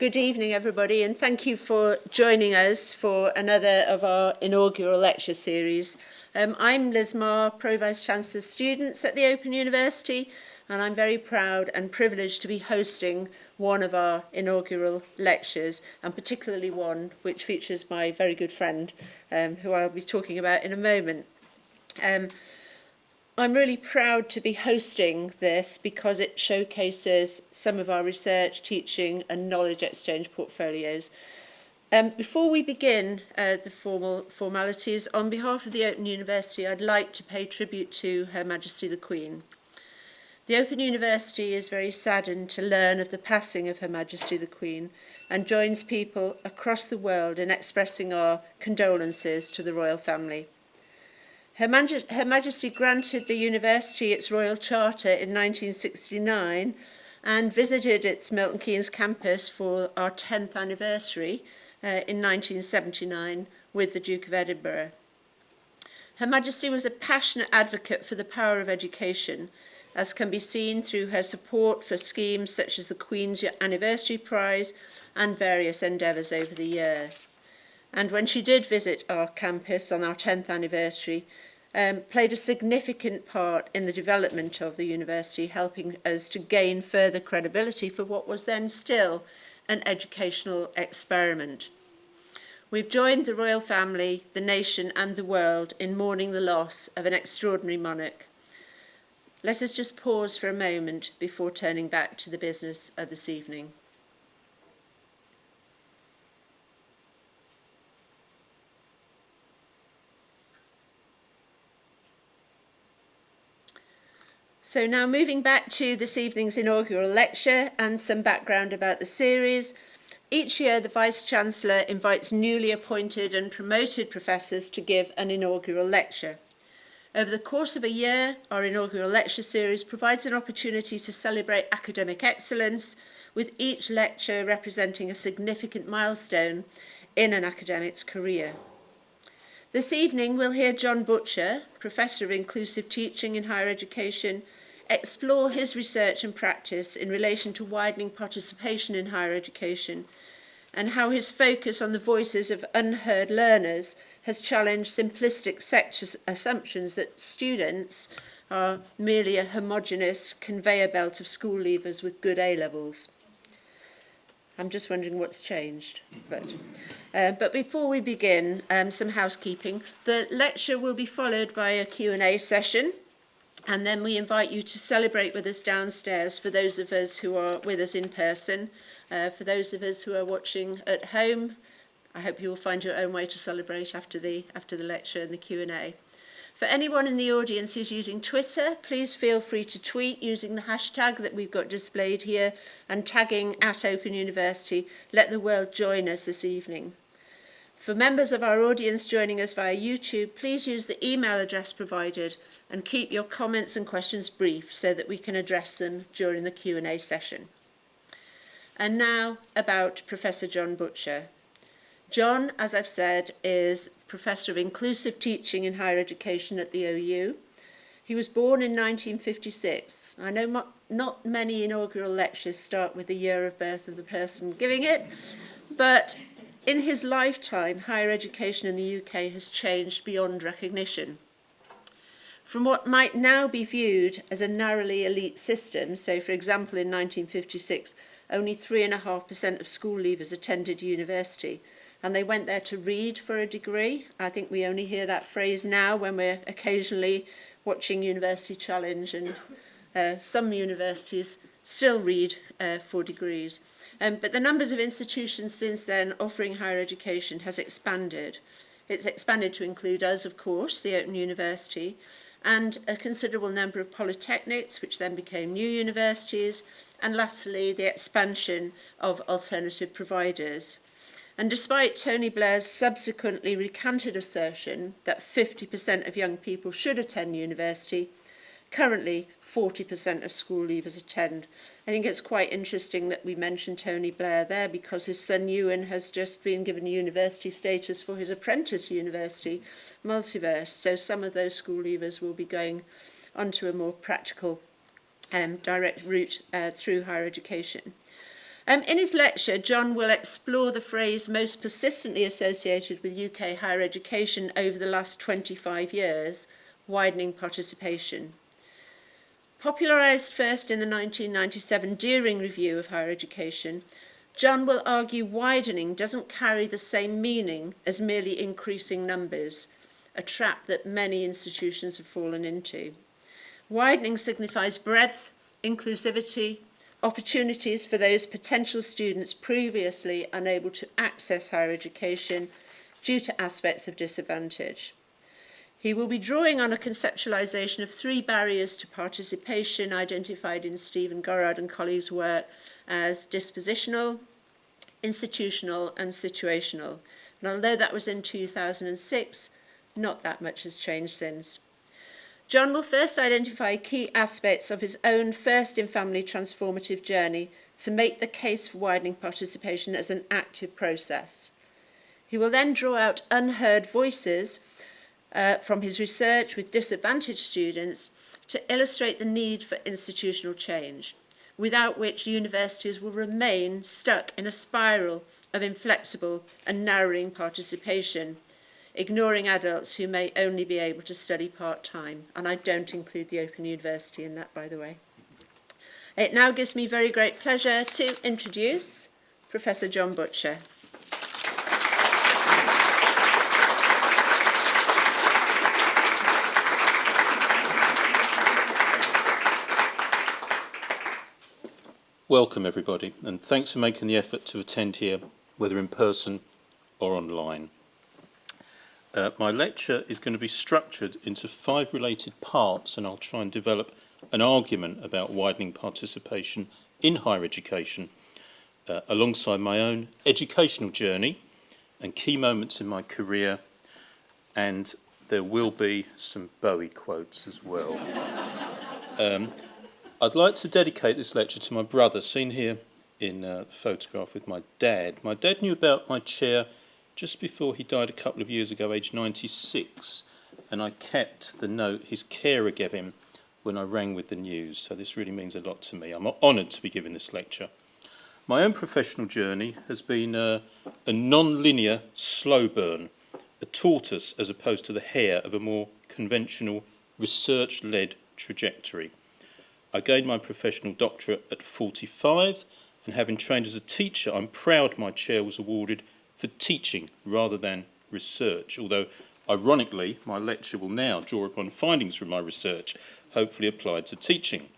Good evening, everybody, and thank you for joining us for another of our inaugural lecture series. Um, I'm Liz Marr, Pro Vice Chancellor Students at the Open University, and I'm very proud and privileged to be hosting one of our inaugural lectures, and particularly one which features my very good friend, um, who I'll be talking about in a moment. Um, I'm really proud to be hosting this because it showcases some of our research, teaching and knowledge exchange portfolios. Um, before we begin uh, the formal formalities, on behalf of the Open University, I'd like to pay tribute to Her Majesty the Queen. The Open University is very saddened to learn of the passing of Her Majesty the Queen and joins people across the world in expressing our condolences to the royal family. Her, Maj Her Majesty granted the university its Royal Charter in 1969 and visited its Milton Keynes campus for our 10th anniversary uh, in 1979 with the Duke of Edinburgh. Her Majesty was a passionate advocate for the power of education, as can be seen through her support for schemes such as the Queen's Anniversary Prize and various endeavours over the year. And when she did visit our campus on our 10th anniversary, um, played a significant part in the development of the university, helping us to gain further credibility for what was then still an educational experiment. We've joined the royal family, the nation and the world in mourning the loss of an extraordinary monarch. Let us just pause for a moment before turning back to the business of this evening. So now moving back to this evening's inaugural lecture and some background about the series. Each year the Vice-Chancellor invites newly appointed and promoted professors to give an inaugural lecture. Over the course of a year, our inaugural lecture series provides an opportunity to celebrate academic excellence, with each lecture representing a significant milestone in an academic's career. This evening we'll hear John Butcher, Professor of Inclusive Teaching in Higher Education, explore his research and practice in relation to widening participation in higher education and how his focus on the voices of unheard learners has challenged simplistic sector assumptions that students are merely a homogenous conveyor belt of school leavers with good A-levels. I'm just wondering what's changed. But, uh, but before we begin, um, some housekeeping. The lecture will be followed by a Q&A session. And then we invite you to celebrate with us downstairs for those of us who are with us in person. Uh, for those of us who are watching at home, I hope you will find your own way to celebrate after the, after the lecture and the Q&A. For anyone in the audience who's using Twitter, please feel free to tweet using the hashtag that we've got displayed here and tagging at Open University. Let the world join us this evening. For members of our audience joining us via YouTube, please use the email address provided and keep your comments and questions brief so that we can address them during the Q&A session. And now about Professor John Butcher. John, as I've said, is Professor of Inclusive Teaching in Higher Education at the OU. He was born in 1956. I know not many inaugural lectures start with the year of birth of the person giving it, but In his lifetime, higher education in the UK has changed beyond recognition. From what might now be viewed as a narrowly elite system, so for example in 1956, only 3.5% of school leavers attended university and they went there to read for a degree. I think we only hear that phrase now when we're occasionally watching University Challenge and uh, some universities still read uh, for degrees. Um, but the numbers of institutions since then offering higher education has expanded. It's expanded to include us, of course, the Open University, and a considerable number of polytechnics, which then became new universities, and lastly, the expansion of alternative providers. And despite Tony Blair's subsequently recanted assertion that 50% of young people should attend university, currently 40% of school leavers attend. I think it's quite interesting that we mentioned Tony Blair there because his son Euan has just been given university status for his apprentice university, Multiverse. So some of those school leavers will be going onto a more practical um, direct route uh, through higher education. Um, in his lecture, John will explore the phrase most persistently associated with UK higher education over the last 25 years, widening participation. Popularised first in the 1997 Deering Review of Higher Education, John will argue widening doesn't carry the same meaning as merely increasing numbers, a trap that many institutions have fallen into. Widening signifies breadth, inclusivity, opportunities for those potential students previously unable to access higher education due to aspects of disadvantage. He will be drawing on a conceptualisation of three barriers to participation identified in Stephen Gorard and colleagues' work as dispositional, institutional and situational. And although that was in 2006, not that much has changed since. John will first identify key aspects of his own first in family transformative journey to make the case for widening participation as an active process. He will then draw out unheard voices uh, from his research with disadvantaged students to illustrate the need for institutional change, without which universities will remain stuck in a spiral of inflexible and narrowing participation, ignoring adults who may only be able to study part-time. And I don't include the Open University in that, by the way. It now gives me very great pleasure to introduce Professor John Butcher. Welcome everybody and thanks for making the effort to attend here whether in person or online. Uh, my lecture is going to be structured into five related parts and I'll try and develop an argument about widening participation in higher education uh, alongside my own educational journey and key moments in my career and there will be some Bowie quotes as well. um, I'd like to dedicate this lecture to my brother, seen here in uh, the photograph with my dad. My dad knew about my chair just before he died a couple of years ago, aged 96, and I kept the note his carer gave him when I rang with the news, so this really means a lot to me. I'm honoured to be giving this lecture. My own professional journey has been a, a non-linear slow burn, a tortoise as opposed to the hare of a more conventional research-led trajectory. I gained my professional doctorate at 45 and having trained as a teacher, I'm proud my chair was awarded for teaching rather than research, although ironically my lecture will now draw upon findings from my research, hopefully applied to teaching.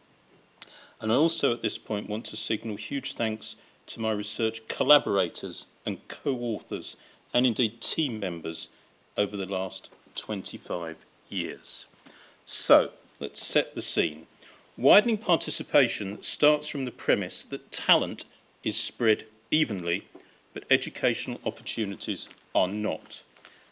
And I also at this point want to signal huge thanks to my research collaborators and co-authors and indeed team members over the last 25 years. So, let's set the scene. Widening participation starts from the premise that talent is spread evenly but educational opportunities are not.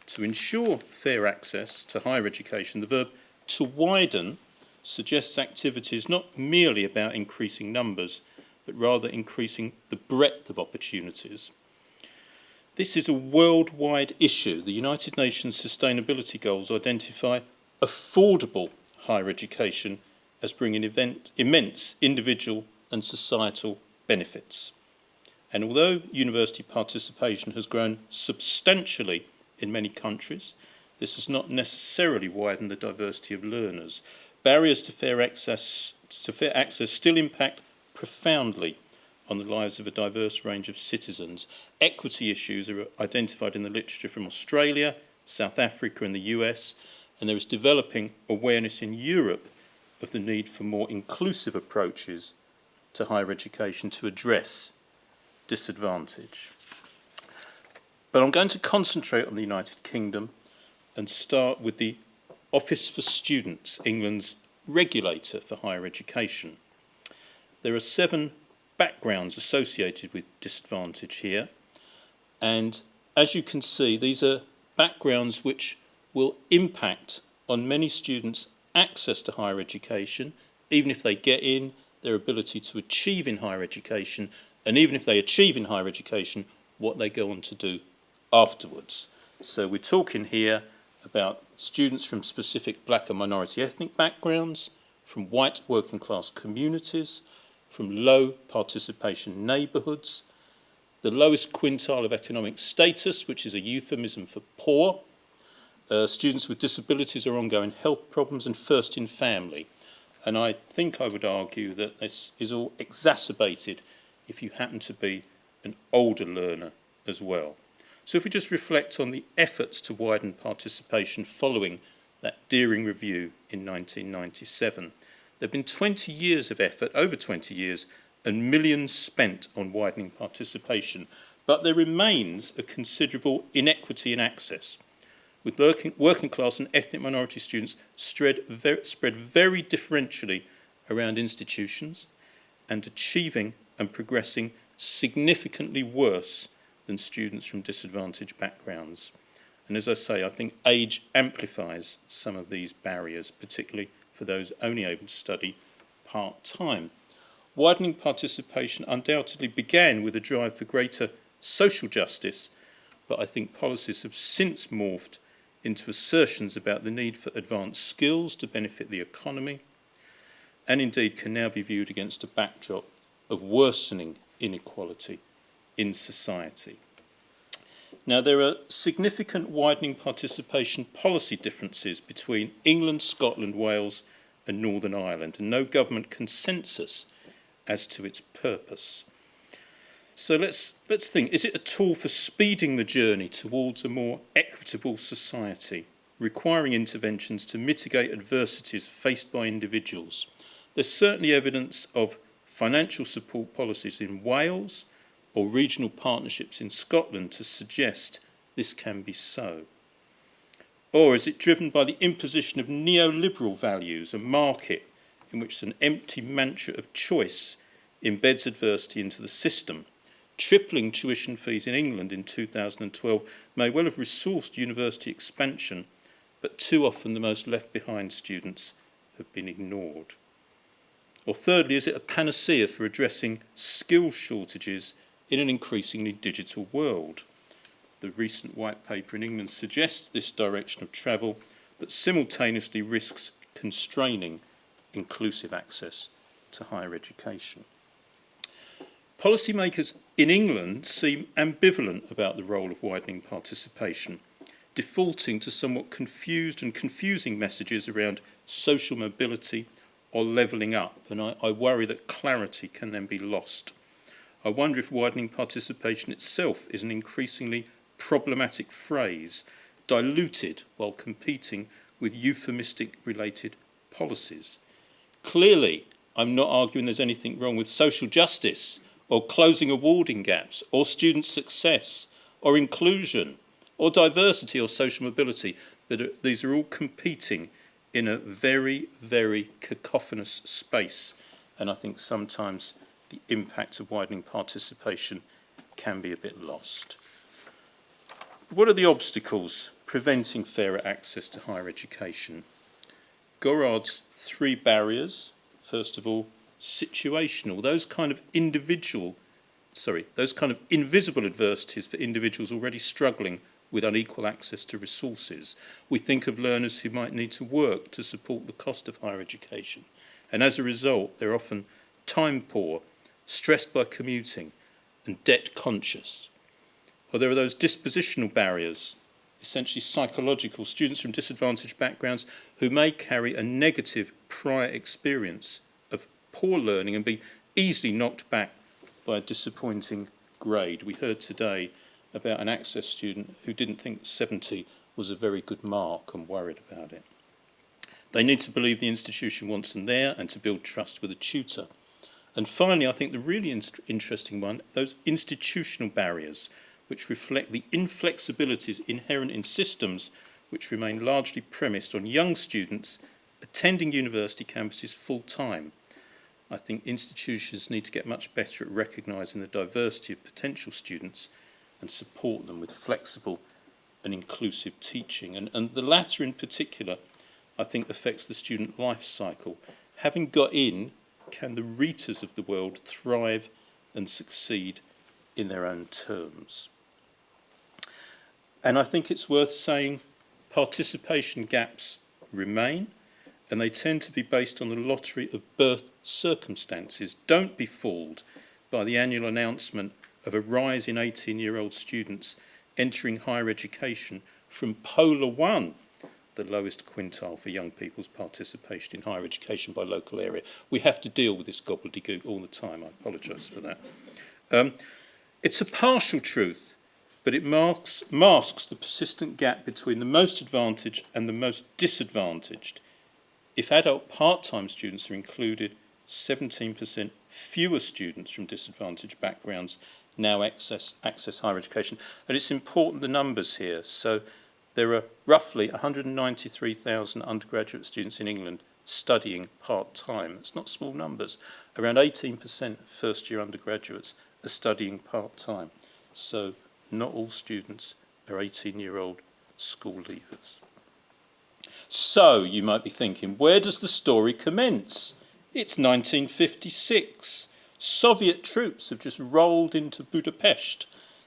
To ensure fair access to higher education, the verb to widen suggests activities not merely about increasing numbers, but rather increasing the breadth of opportunities. This is a worldwide issue. The United Nations Sustainability Goals identify affordable higher education as bringing event, immense individual and societal benefits. And although university participation has grown substantially in many countries, this has not necessarily widened the diversity of learners. Barriers to fair access, to fair access still impact profoundly on the lives of a diverse range of citizens. Equity issues are identified in the literature from Australia, South Africa and the US, and there is developing awareness in Europe of the need for more inclusive approaches to higher education to address disadvantage. But I'm going to concentrate on the United Kingdom and start with the Office for Students, England's regulator for higher education. There are seven backgrounds associated with disadvantage here. And as you can see, these are backgrounds which will impact on many students' access to higher education, even if they get in, their ability to achieve in higher education and even if they achieve in higher education, what they go on to do afterwards. So we're talking here about students from specific black and minority ethnic backgrounds, from white working class communities, from low participation neighbourhoods, the lowest quintile of economic status, which is a euphemism for poor, uh, students with disabilities or ongoing health problems, and first in family. And I think I would argue that this is all exacerbated if you happen to be an older learner as well. So if we just reflect on the efforts to widen participation following that Dearing review in 1997, there have been 20 years of effort, over 20 years, and millions spent on widening participation, but there remains a considerable inequity in access, with working, working class and ethnic minority students spread very, spread very differentially around institutions and achieving and progressing significantly worse than students from disadvantaged backgrounds. And as I say, I think age amplifies some of these barriers, particularly for those only able to study part-time. Widening participation undoubtedly began with a drive for greater social justice, but I think policies have since morphed into assertions about the need for advanced skills to benefit the economy, and indeed can now be viewed against a backdrop of worsening inequality in society. Now, there are significant widening participation policy differences between England, Scotland, Wales and Northern Ireland, and no government consensus as to its purpose. So let's, let's think, is it a tool for speeding the journey towards a more equitable society, requiring interventions to mitigate adversities faced by individuals? There's certainly evidence of financial support policies in Wales or regional partnerships in Scotland to suggest this can be so. Or is it driven by the imposition of neoliberal values, a market in which an empty mantra of choice embeds adversity into the system. Tripling tuition fees in England in 2012 may well have resourced university expansion, but too often the most left behind students have been ignored. Or thirdly, is it a panacea for addressing skill shortages in an increasingly digital world? The recent white paper in England suggests this direction of travel, but simultaneously risks constraining inclusive access to higher education. Policymakers in England seem ambivalent about the role of widening participation, defaulting to somewhat confused and confusing messages around social mobility or levelling up, and I, I worry that clarity can then be lost. I wonder if widening participation itself is an increasingly problematic phrase, diluted while competing with euphemistic related policies. Clearly, I'm not arguing there's anything wrong with social justice or closing awarding gaps or student success or inclusion or diversity or social mobility. But these are all competing in a very, very cacophonous space. And I think sometimes the impact of widening participation can be a bit lost. What are the obstacles preventing fairer access to higher education? Gorard's three barriers, first of all, situational, those kind of individual, sorry, those kind of invisible adversities for individuals already struggling with unequal access to resources. We think of learners who might need to work to support the cost of higher education. And as a result, they're often time poor, stressed by commuting, and debt conscious. Or there are those dispositional barriers, essentially psychological, students from disadvantaged backgrounds who may carry a negative prior experience poor learning and be easily knocked back by a disappointing grade. We heard today about an access student who didn't think 70 was a very good mark and worried about it. They need to believe the institution wants them there and to build trust with a tutor. And finally, I think the really in interesting one, those institutional barriers which reflect the inflexibilities inherent in systems which remain largely premised on young students attending university campuses full time. I think institutions need to get much better at recognising the diversity of potential students and support them with flexible and inclusive teaching. And, and the latter in particular, I think, affects the student life cycle. Having got in, can the Ritas of the world thrive and succeed in their own terms? And I think it's worth saying participation gaps remain and they tend to be based on the lottery of birth circumstances. Don't be fooled by the annual announcement of a rise in 18-year-old students entering higher education from Polar 1, the lowest quintile for young people's participation in higher education by local area. We have to deal with this gobbledygook all the time. I apologise for that. Um, it's a partial truth, but it masks, masks the persistent gap between the most advantaged and the most disadvantaged. If adult part-time students are included, 17% fewer students from disadvantaged backgrounds now access, access higher education. And it's important the numbers here. So there are roughly 193,000 undergraduate students in England studying part-time. It's not small numbers. Around 18% of first-year undergraduates are studying part-time. So not all students are 18-year-old school leavers. So, you might be thinking, where does the story commence? It's 1956. Soviet troops have just rolled into Budapest.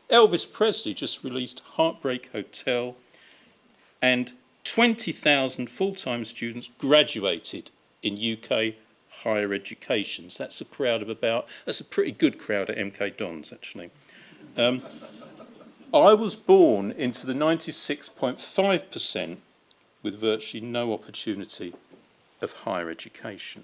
Elvis Presley just released Heartbreak Hotel and 20,000 full-time students graduated in UK higher education. So That's a crowd of about, that's a pretty good crowd at MK Dons actually. Um, I was born into the 96.5% with virtually no opportunity of higher education.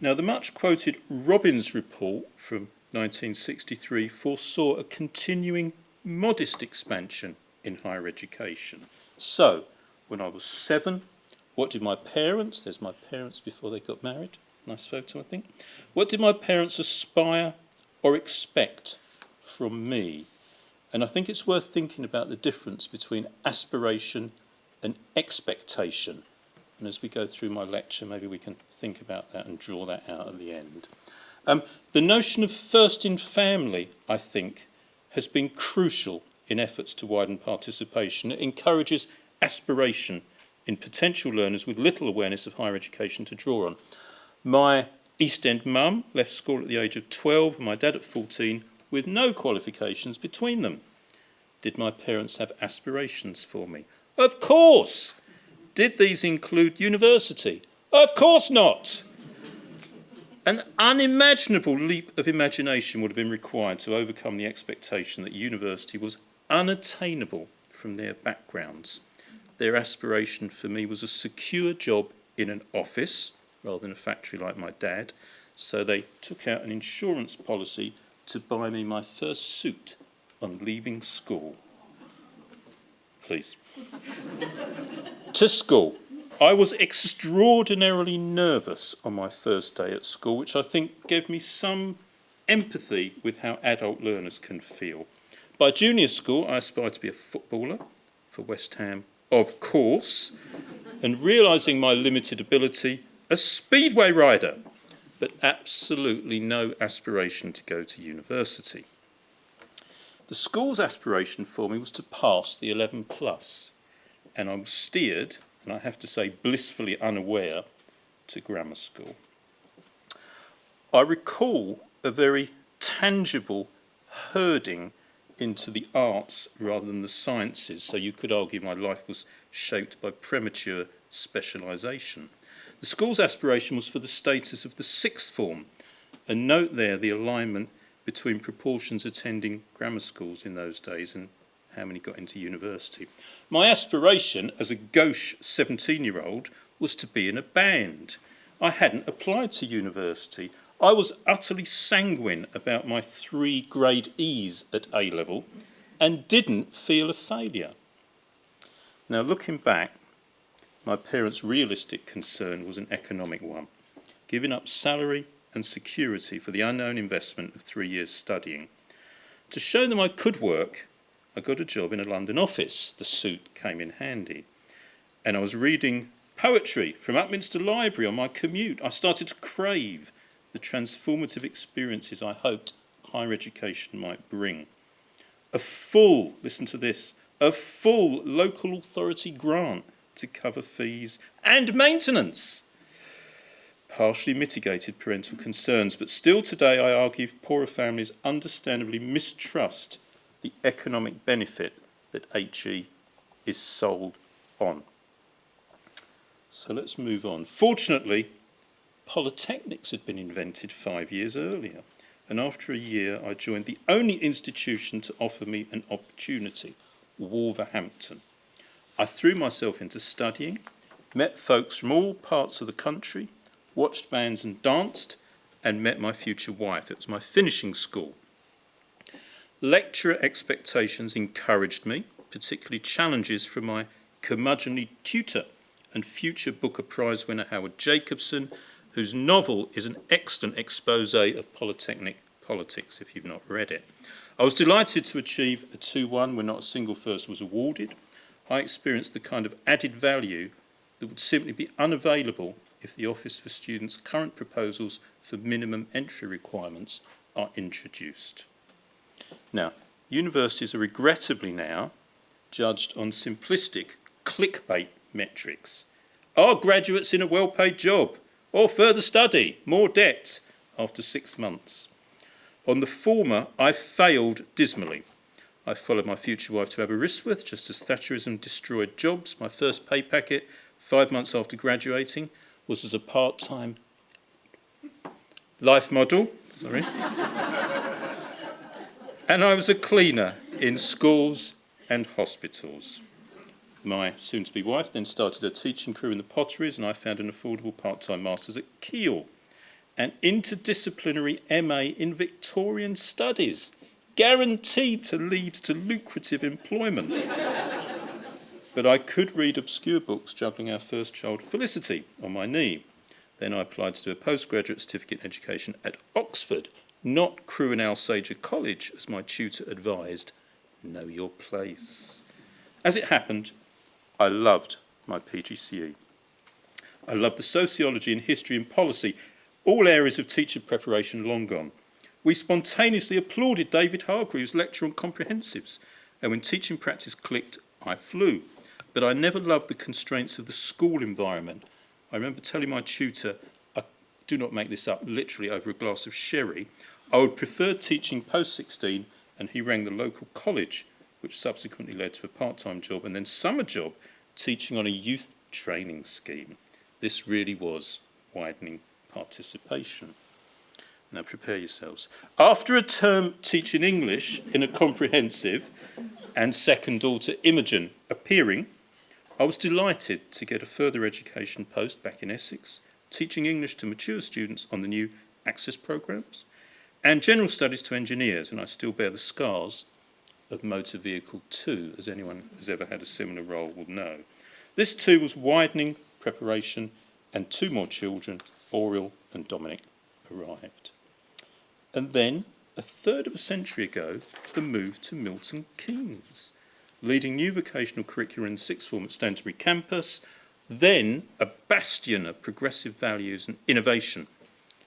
Now, the much quoted Robbins report from 1963 foresaw a continuing modest expansion in higher education. So, when I was seven, what did my parents, there's my parents before they got married, nice photo I think, what did my parents aspire or expect from me? And I think it's worth thinking about the difference between aspiration and expectation. And as we go through my lecture, maybe we can think about that and draw that out at the end. Um, the notion of first in family, I think, has been crucial in efforts to widen participation. It encourages aspiration in potential learners with little awareness of higher education to draw on. My East End mum left school at the age of 12 and my dad at 14 with no qualifications between them. Did my parents have aspirations for me? Of course! Did these include university? Of course not. An unimaginable leap of imagination would have been required to overcome the expectation that university was unattainable from their backgrounds. Their aspiration for me was a secure job in an office rather than a factory like my dad. So they took out an insurance policy to buy me my first suit on leaving school. Please to school. I was extraordinarily nervous on my first day at school, which I think gave me some empathy with how adult learners can feel. By junior school, I aspired to be a footballer for West Ham, of course, and realising my limited ability, a speedway rider, but absolutely no aspiration to go to university. The school's aspiration for me was to pass the 11 plus and I was steered, and I have to say blissfully unaware, to grammar school. I recall a very tangible herding into the arts rather than the sciences, so you could argue my life was shaped by premature specialisation. The school's aspiration was for the status of the sixth form, and note there the alignment between proportions attending grammar schools in those days and how many got into university. My aspiration as a gauche 17-year-old was to be in a band. I hadn't applied to university. I was utterly sanguine about my three grade E's at A-level and didn't feel a failure. Now looking back, my parents' realistic concern was an economic one, giving up salary and security for the unknown investment of three years studying. To show them I could work, I got a job in a London office. The suit came in handy. And I was reading poetry from Upminster Library on my commute. I started to crave the transformative experiences I hoped higher education might bring. A full, listen to this, a full local authority grant to cover fees and maintenance. Partially mitigated parental concerns, but still today I argue poorer families understandably mistrust the economic benefit that HE is sold on. So let's move on. Fortunately, polytechnics had been invented five years earlier, and after a year I joined the only institution to offer me an opportunity, Wolverhampton. I threw myself into studying, met folks from all parts of the country, watched bands and danced, and met my future wife. It was my finishing school. Lecturer expectations encouraged me, particularly challenges from my curmudgeonly tutor and future Booker Prize winner Howard Jacobson, whose novel is an excellent expose of Polytechnic politics if you've not read it. I was delighted to achieve a 2-1 when not a single first was awarded. I experienced the kind of added value that would simply be unavailable if the Office for Students' current proposals for minimum entry requirements are introduced. Now, universities are regrettably now judged on simplistic clickbait metrics. Are graduates in a well-paid job? Or further study, more debt after six months? On the former, I failed dismally. I followed my future wife to Aberystwyth just as Thatcherism destroyed jobs. My first pay packet, five months after graduating, was as a part-time life model. Sorry. and I was a cleaner in schools and hospitals. My soon-to-be wife then started a teaching career in the potteries and I found an affordable part-time master's at Keele, an interdisciplinary MA in Victorian studies, guaranteed to lead to lucrative employment. But I could read obscure books juggling our first child, Felicity, on my knee. Then I applied to do a postgraduate certificate in education at Oxford, not Crewe and Alsager College, as my tutor advised. Know your place. As it happened, I loved my PGCE. I loved the sociology and history and policy, all areas of teacher preparation long gone. We spontaneously applauded David Hargreaves' lecture on comprehensives, and when teaching practice clicked, I flew. But I never loved the constraints of the school environment. I remember telling my tutor, I do not make this up, literally over a glass of sherry, I would prefer teaching post-16, and he rang the local college which subsequently led to a part-time job and then summer job teaching on a youth training scheme. This really was widening participation. Now prepare yourselves. After a term teaching English in a comprehensive and second daughter Imogen appearing, I was delighted to get a further education post back in Essex, teaching English to mature students on the new Access programmes and general studies to engineers, and I still bear the scars of Motor Vehicle 2, as anyone has ever had a similar role will know. This too was widening preparation and two more children, Oriel and Dominic, arrived. And then, a third of a century ago, the move to Milton Keynes, leading new vocational curricula in sixth form at Stantonbury campus, then a bastion of progressive values and innovation.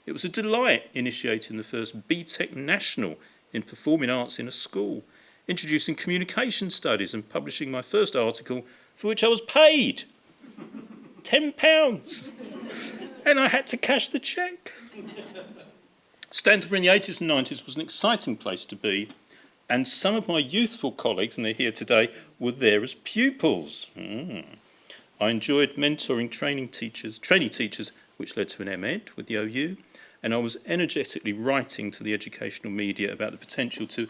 It was a delight initiating the first BTEC National in Performing Arts in a school, introducing communication studies and publishing my first article for which I was paid £10. and I had to cash the cheque. Stantonbury in the 80s and 90s was an exciting place to be and some of my youthful colleagues, and they're here today, were there as pupils. Mm. I enjoyed mentoring training teachers, trainee teachers, which led to an MEd with the OU, and I was energetically writing to the educational media about the potential to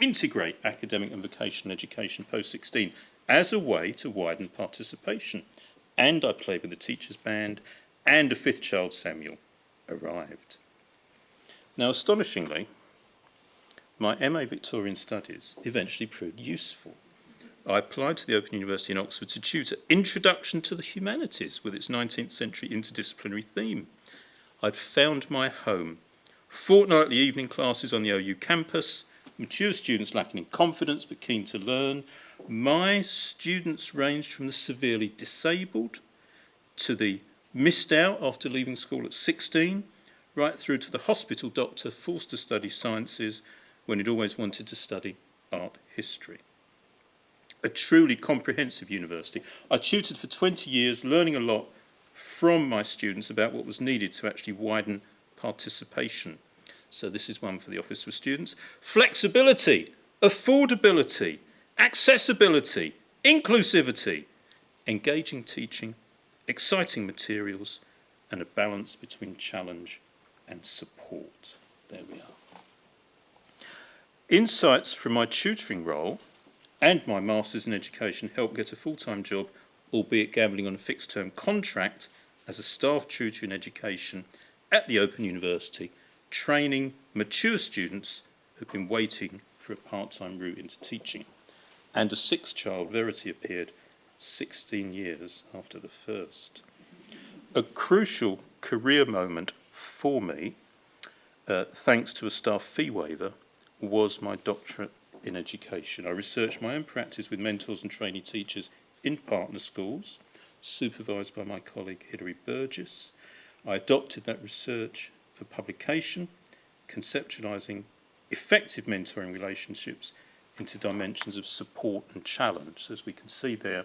integrate academic and vocational education post-16 as a way to widen participation. And I played with the teachers band and a fifth child, Samuel, arrived. Now, astonishingly, my MA Victorian Studies eventually proved useful. I applied to the Open University in Oxford to tutor Introduction to the Humanities with its 19th century interdisciplinary theme. I'd found my home. Fortnightly evening classes on the OU campus, mature students lacking in confidence but keen to learn. My students ranged from the severely disabled to the missed out after leaving school at 16, right through to the hospital doctor forced to study sciences when he'd always wanted to study art history. A truly comprehensive university. I tutored for 20 years, learning a lot from my students about what was needed to actually widen participation so this is one for the Office for Students. Flexibility, affordability, accessibility, inclusivity, engaging teaching exciting materials, and a balance between challenge and support. There we are. Insights from my tutoring role and my Masters in Education helped get a full-time job, albeit gambling on a fixed-term contract as a staff tutor in education at the Open University, training mature students who've been waiting for a part-time route into teaching. And a sixth child, Verity, appeared 16 years after the first. A crucial career moment for me, uh, thanks to a staff fee waiver, was my doctorate in education. I researched my own practice with mentors and trainee teachers in partner schools, supervised by my colleague Hilary Burgess. I adopted that research for publication, conceptualising effective mentoring relationships into dimensions of support and challenge. So as we can see there,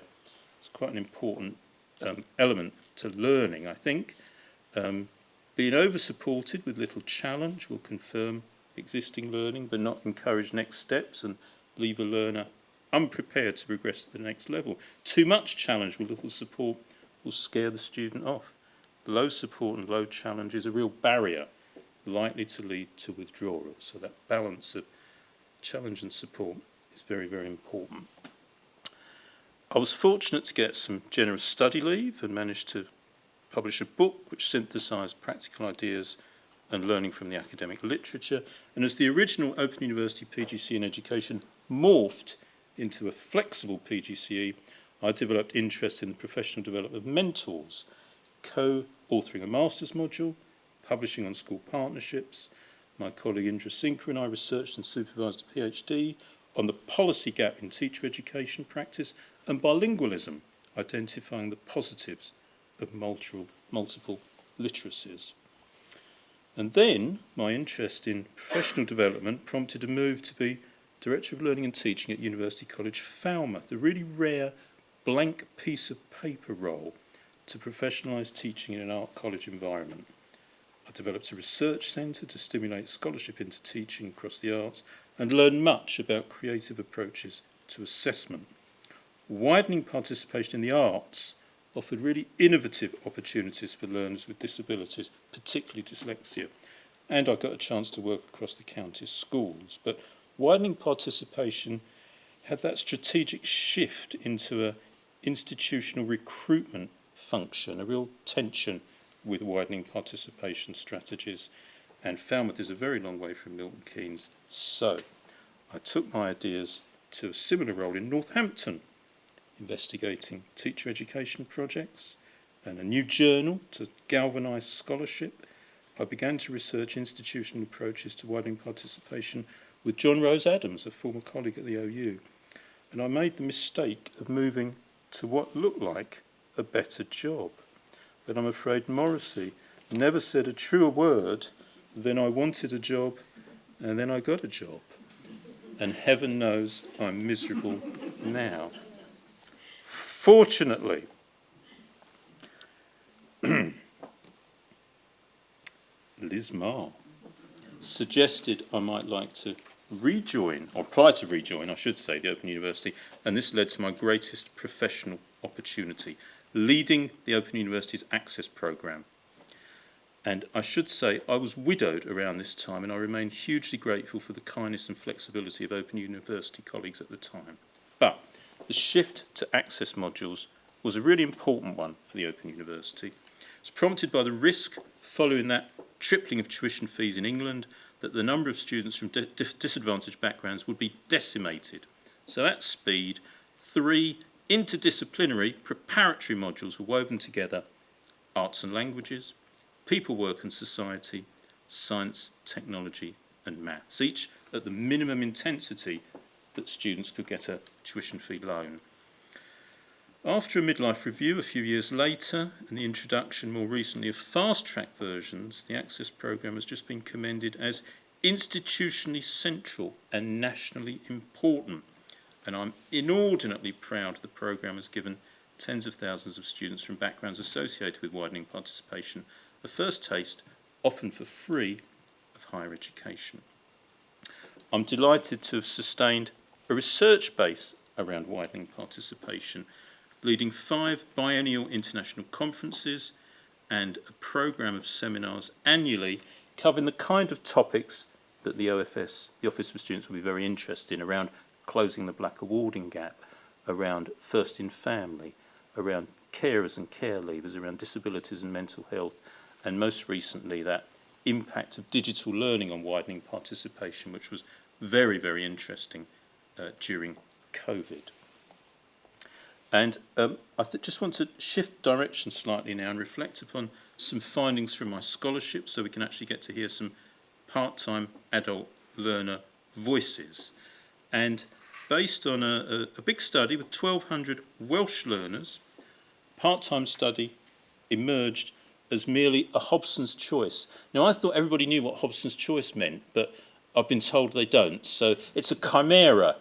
it's quite an important um, element to learning, I think. Um, being over-supported with little challenge will confirm existing learning, but not encourage next steps and leave a learner unprepared to progress to the next level. Too much challenge with little support will scare the student off. Low support and low challenge is a real barrier likely to lead to withdrawal. So that balance of challenge and support is very, very important. I was fortunate to get some generous study leave and managed to publish a book which synthesised practical ideas and learning from the academic literature. And as the original Open University PGCE in education morphed into a flexible PGCE, I developed interest in the professional development of mentors, co-authoring a master's module, publishing on school partnerships. My colleague Indra Sinka and I researched and supervised a PhD on the policy gap in teacher education practice and bilingualism, identifying the positives of multiple, multiple literacies. And then my interest in professional development prompted a move to be Director of Learning and Teaching at University College Falmouth, the really rare blank piece of paper role to professionalise teaching in an art college environment. I developed a research centre to stimulate scholarship into teaching across the arts and learned much about creative approaches to assessment. Widening participation in the arts offered really innovative opportunities for learners with disabilities, particularly dyslexia. And I got a chance to work across the county's schools. But widening participation had that strategic shift into an institutional recruitment function, a real tension with widening participation strategies. And Falmouth is a very long way from Milton Keynes. So I took my ideas to a similar role in Northampton, investigating teacher education projects and a new journal to galvanise scholarship. I began to research institutional approaches to widening participation with John Rose Adams, a former colleague at the OU. And I made the mistake of moving to what looked like a better job. But I'm afraid Morrissey never said a truer word than I wanted a job and then I got a job. And heaven knows I'm miserable now. Fortunately, Liz Marr suggested I might like to rejoin, or apply to rejoin, I should say, the Open University, and this led to my greatest professional opportunity, leading the Open University's Access Programme. And I should say I was widowed around this time and I remain hugely grateful for the kindness and flexibility of Open University colleagues at the time. But the shift to access modules was a really important one for the Open University. It's prompted by the risk following that tripling of tuition fees in England that the number of students from disadvantaged backgrounds would be decimated. So at speed, three interdisciplinary preparatory modules were woven together, arts and languages, people, work and society, science, technology and maths, each at the minimum intensity that students could get a tuition fee loan. After a midlife review a few years later and the introduction more recently of fast-track versions, the Access programme has just been commended as institutionally central and nationally important. And I'm inordinately proud the programme has given tens of thousands of students from backgrounds associated with widening participation a first taste, often for free, of higher education. I'm delighted to have sustained a research base around widening participation leading five biennial international conferences and a programme of seminars annually covering the kind of topics that the OFS, the Office for Students, will be very interested in around closing the black awarding gap, around first in family, around carers and care leavers, around disabilities and mental health, and most recently that impact of digital learning on widening participation, which was very, very interesting uh, during COVID. And um, I just want to shift direction slightly now and reflect upon some findings from my scholarship so we can actually get to hear some part-time adult learner voices. And based on a, a, a big study with 1,200 Welsh learners, part-time study emerged as merely a Hobson's choice. Now, I thought everybody knew what Hobson's choice meant, but I've been told they don't. So it's a chimera.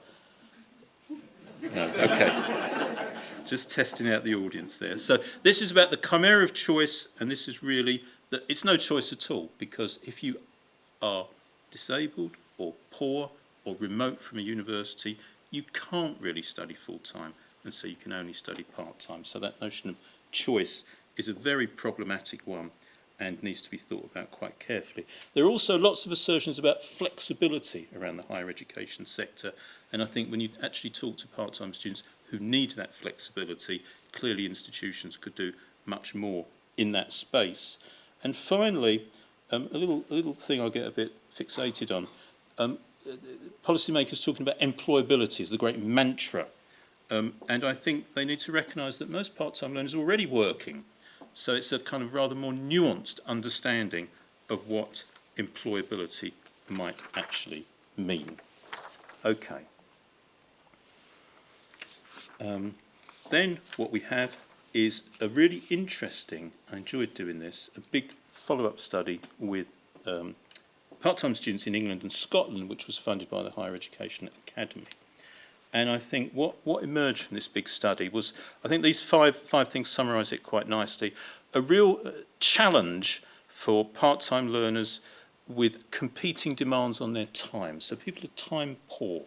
No, okay. Just testing out the audience there. So this is about the chimera of choice, and this is really that it's no choice at all because if you are disabled or poor or remote from a university, you can't really study full time, and so you can only study part time. So that notion of choice is a very problematic one and needs to be thought about quite carefully. There are also lots of assertions about flexibility around the higher education sector, and I think when you actually talk to part-time students who need that flexibility, clearly institutions could do much more in that space. And finally, um, a, little, a little thing I get a bit fixated on. Um, policymakers talking about employability is the great mantra. Um, and I think they need to recognise that most part-time learners are already working so it's a kind of rather more nuanced understanding of what employability might actually mean. Okay. Um, then what we have is a really interesting, I enjoyed doing this, a big follow-up study with um, part-time students in England and Scotland, which was funded by the Higher Education Academy. And I think what, what emerged from this big study was, I think these five, five things summarise it quite nicely, a real uh, challenge for part-time learners with competing demands on their time. So people are time poor.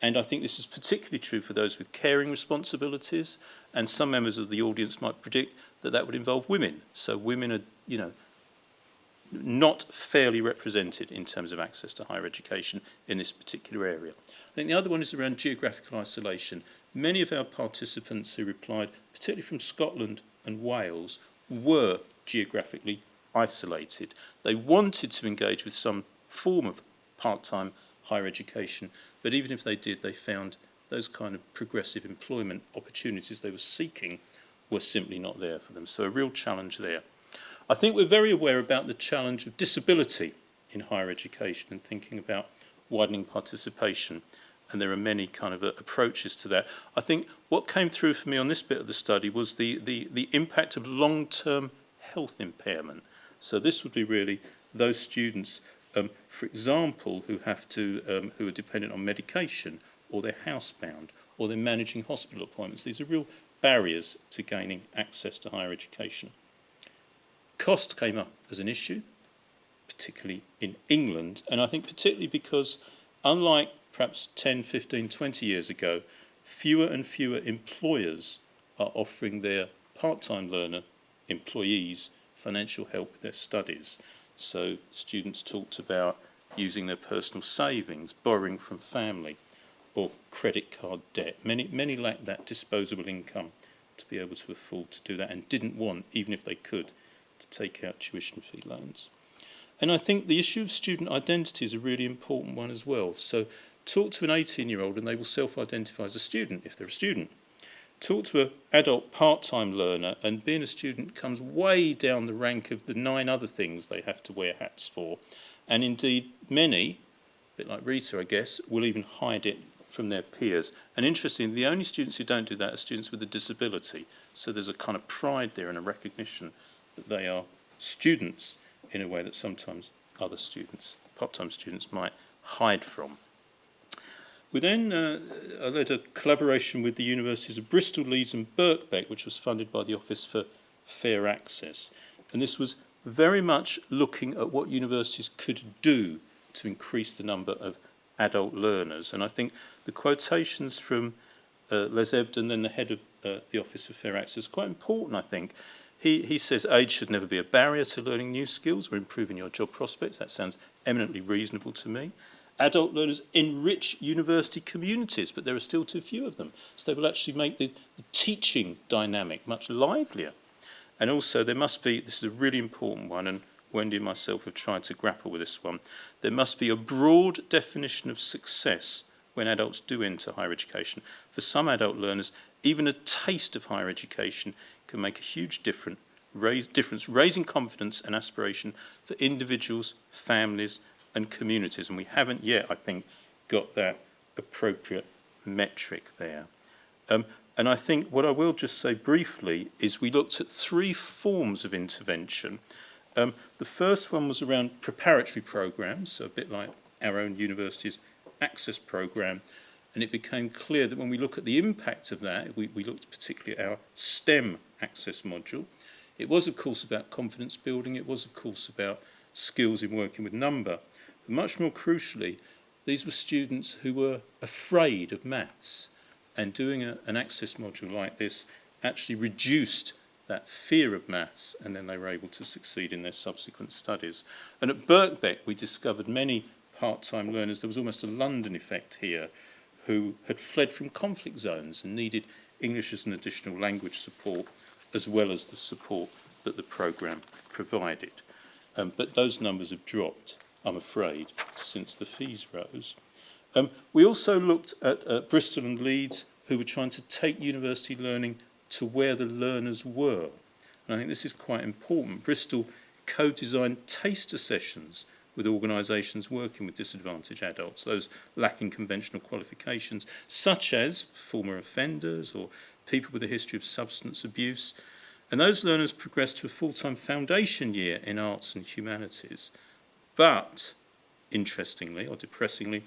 And I think this is particularly true for those with caring responsibilities. And some members of the audience might predict that that would involve women. So women are, you know, not fairly represented in terms of access to higher education in this particular area. I think the other one is around geographical isolation. Many of our participants who replied, particularly from Scotland and Wales, were geographically isolated. They wanted to engage with some form of part-time higher education, but even if they did, they found those kind of progressive employment opportunities they were seeking were simply not there for them. So a real challenge there. I think we're very aware about the challenge of disability in higher education and thinking about widening participation and there are many kind of uh, approaches to that. I think what came through for me on this bit of the study was the, the, the impact of long-term health impairment. So this would be really those students, um, for example, who have to, um, who are dependent on medication or they're housebound or they're managing hospital appointments. These are real barriers to gaining access to higher education. Cost came up as an issue, particularly in England, and I think particularly because unlike perhaps 10, 15, 20 years ago, fewer and fewer employers are offering their part-time learner employees financial help with their studies. So students talked about using their personal savings, borrowing from family, or credit card debt. Many, many lacked that disposable income to be able to afford to do that and didn't want, even if they could, to take out tuition fee loans. And I think the issue of student identity is a really important one as well. So Talk to an 18-year-old and they will self-identify as a student if they're a student. Talk to an adult part-time learner and being a student comes way down the rank of the nine other things they have to wear hats for. And indeed, many, a bit like Rita, I guess, will even hide it from their peers. And interestingly, the only students who don't do that are students with a disability. So there's a kind of pride there and a recognition that they are students in a way that sometimes other students, part-time students, might hide from. We then uh, led a collaboration with the universities of Bristol, Leeds and Birkbeck, which was funded by the Office for Fair Access. And this was very much looking at what universities could do to increase the number of adult learners. And I think the quotations from uh, Les Ebdon, then the head of uh, the Office for Fair Access. Quite important, I think. He, he says age should never be a barrier to learning new skills or improving your job prospects. That sounds eminently reasonable to me. Adult learners enrich university communities, but there are still too few of them. So they will actually make the, the teaching dynamic much livelier. And also there must be, this is a really important one, and Wendy and myself have tried to grapple with this one, there must be a broad definition of success when adults do enter higher education. For some adult learners, even a taste of higher education can make a huge difference, raise, difference, raising confidence and aspiration for individuals, families and communities. And we haven't yet, I think, got that appropriate metric there. Um, and I think what I will just say briefly is we looked at three forms of intervention. Um, the first one was around preparatory programs, so a bit like our own university's access program. And it became clear that when we look at the impact of that, we, we looked particularly at our STEM access module. It was, of course, about confidence building. It was, of course, about skills in working with number. But much more crucially, these were students who were afraid of maths. And doing a, an access module like this actually reduced that fear of maths and then they were able to succeed in their subsequent studies. And at Birkbeck we discovered many part-time learners, there was almost a London effect here, who had fled from conflict zones and needed English as an additional language support as well as the support that the programme provided. Um, but those numbers have dropped, I'm afraid, since the fees rose. Um, we also looked at uh, Bristol and Leeds, who were trying to take university learning to where the learners were. And I think this is quite important. Bristol co-designed taster sessions with organisations working with disadvantaged adults, those lacking conventional qualifications, such as former offenders or people with a history of substance abuse. And those learners progressed to a full-time foundation year in arts and humanities. But, interestingly or depressingly,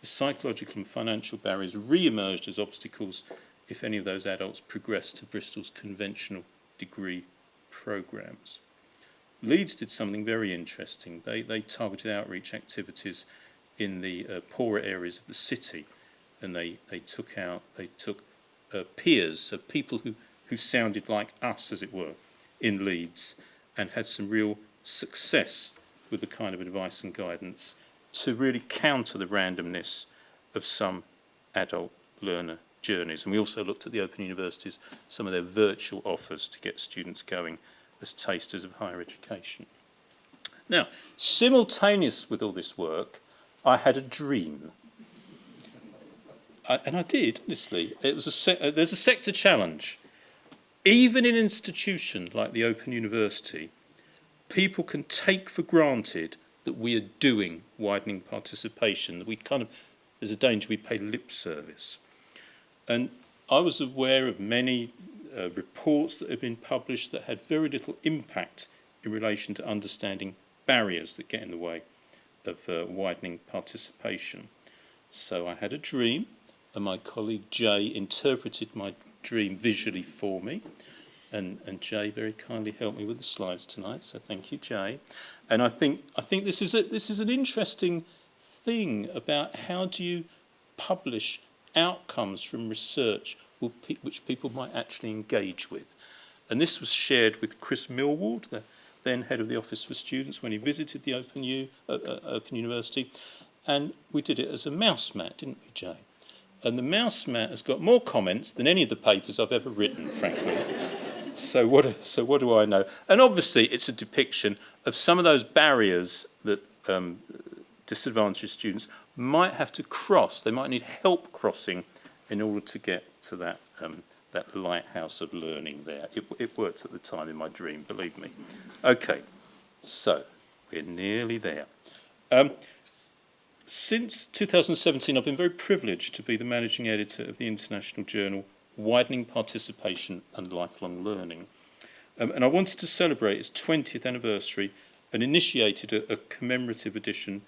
the psychological and financial barriers re-emerged as obstacles if any of those adults progressed to Bristol's conventional degree programmes. Leeds did something very interesting. They, they targeted outreach activities in the uh, poorer areas of the city and they, they took out, they took uh, peers, so people who, who sounded like us, as it were, in Leeds and had some real success with the kind of advice and guidance to really counter the randomness of some adult learner journeys. And we also looked at the Open Universities, some of their virtual offers to get students going as tasters of higher education. Now, simultaneous with all this work, I had a dream. I, and I did, honestly. It was a uh, there's a sector challenge. Even in an institution like the Open University, people can take for granted that we are doing widening participation, that we kind of, there's a danger we pay lip service. And I was aware of many uh, reports that have been published that had very little impact in relation to understanding barriers that get in the way of uh, widening participation. So I had a dream and my colleague Jay interpreted my dream visually for me and, and Jay very kindly helped me with the slides tonight so thank you Jay and I think I think this is a, this is an interesting thing about how do you publish outcomes from research which people might actually engage with. And this was shared with Chris Millward, the then head of the Office for Students, when he visited the Open, U, uh, uh, Open University. And we did it as a mouse mat, didn't we, Jay? And the mouse mat has got more comments than any of the papers I've ever written, frankly. so, what, so what do I know? And obviously, it's a depiction of some of those barriers that um, disadvantaged students might have to cross. They might need help crossing in order to get to that, um, that lighthouse of learning there. It, it worked at the time in my dream, believe me. Okay, so we're nearly there. Um, since 2017, I've been very privileged to be the managing editor of the international journal Widening Participation and Lifelong Learning. Um, and I wanted to celebrate its 20th anniversary and initiated a, a commemorative edition.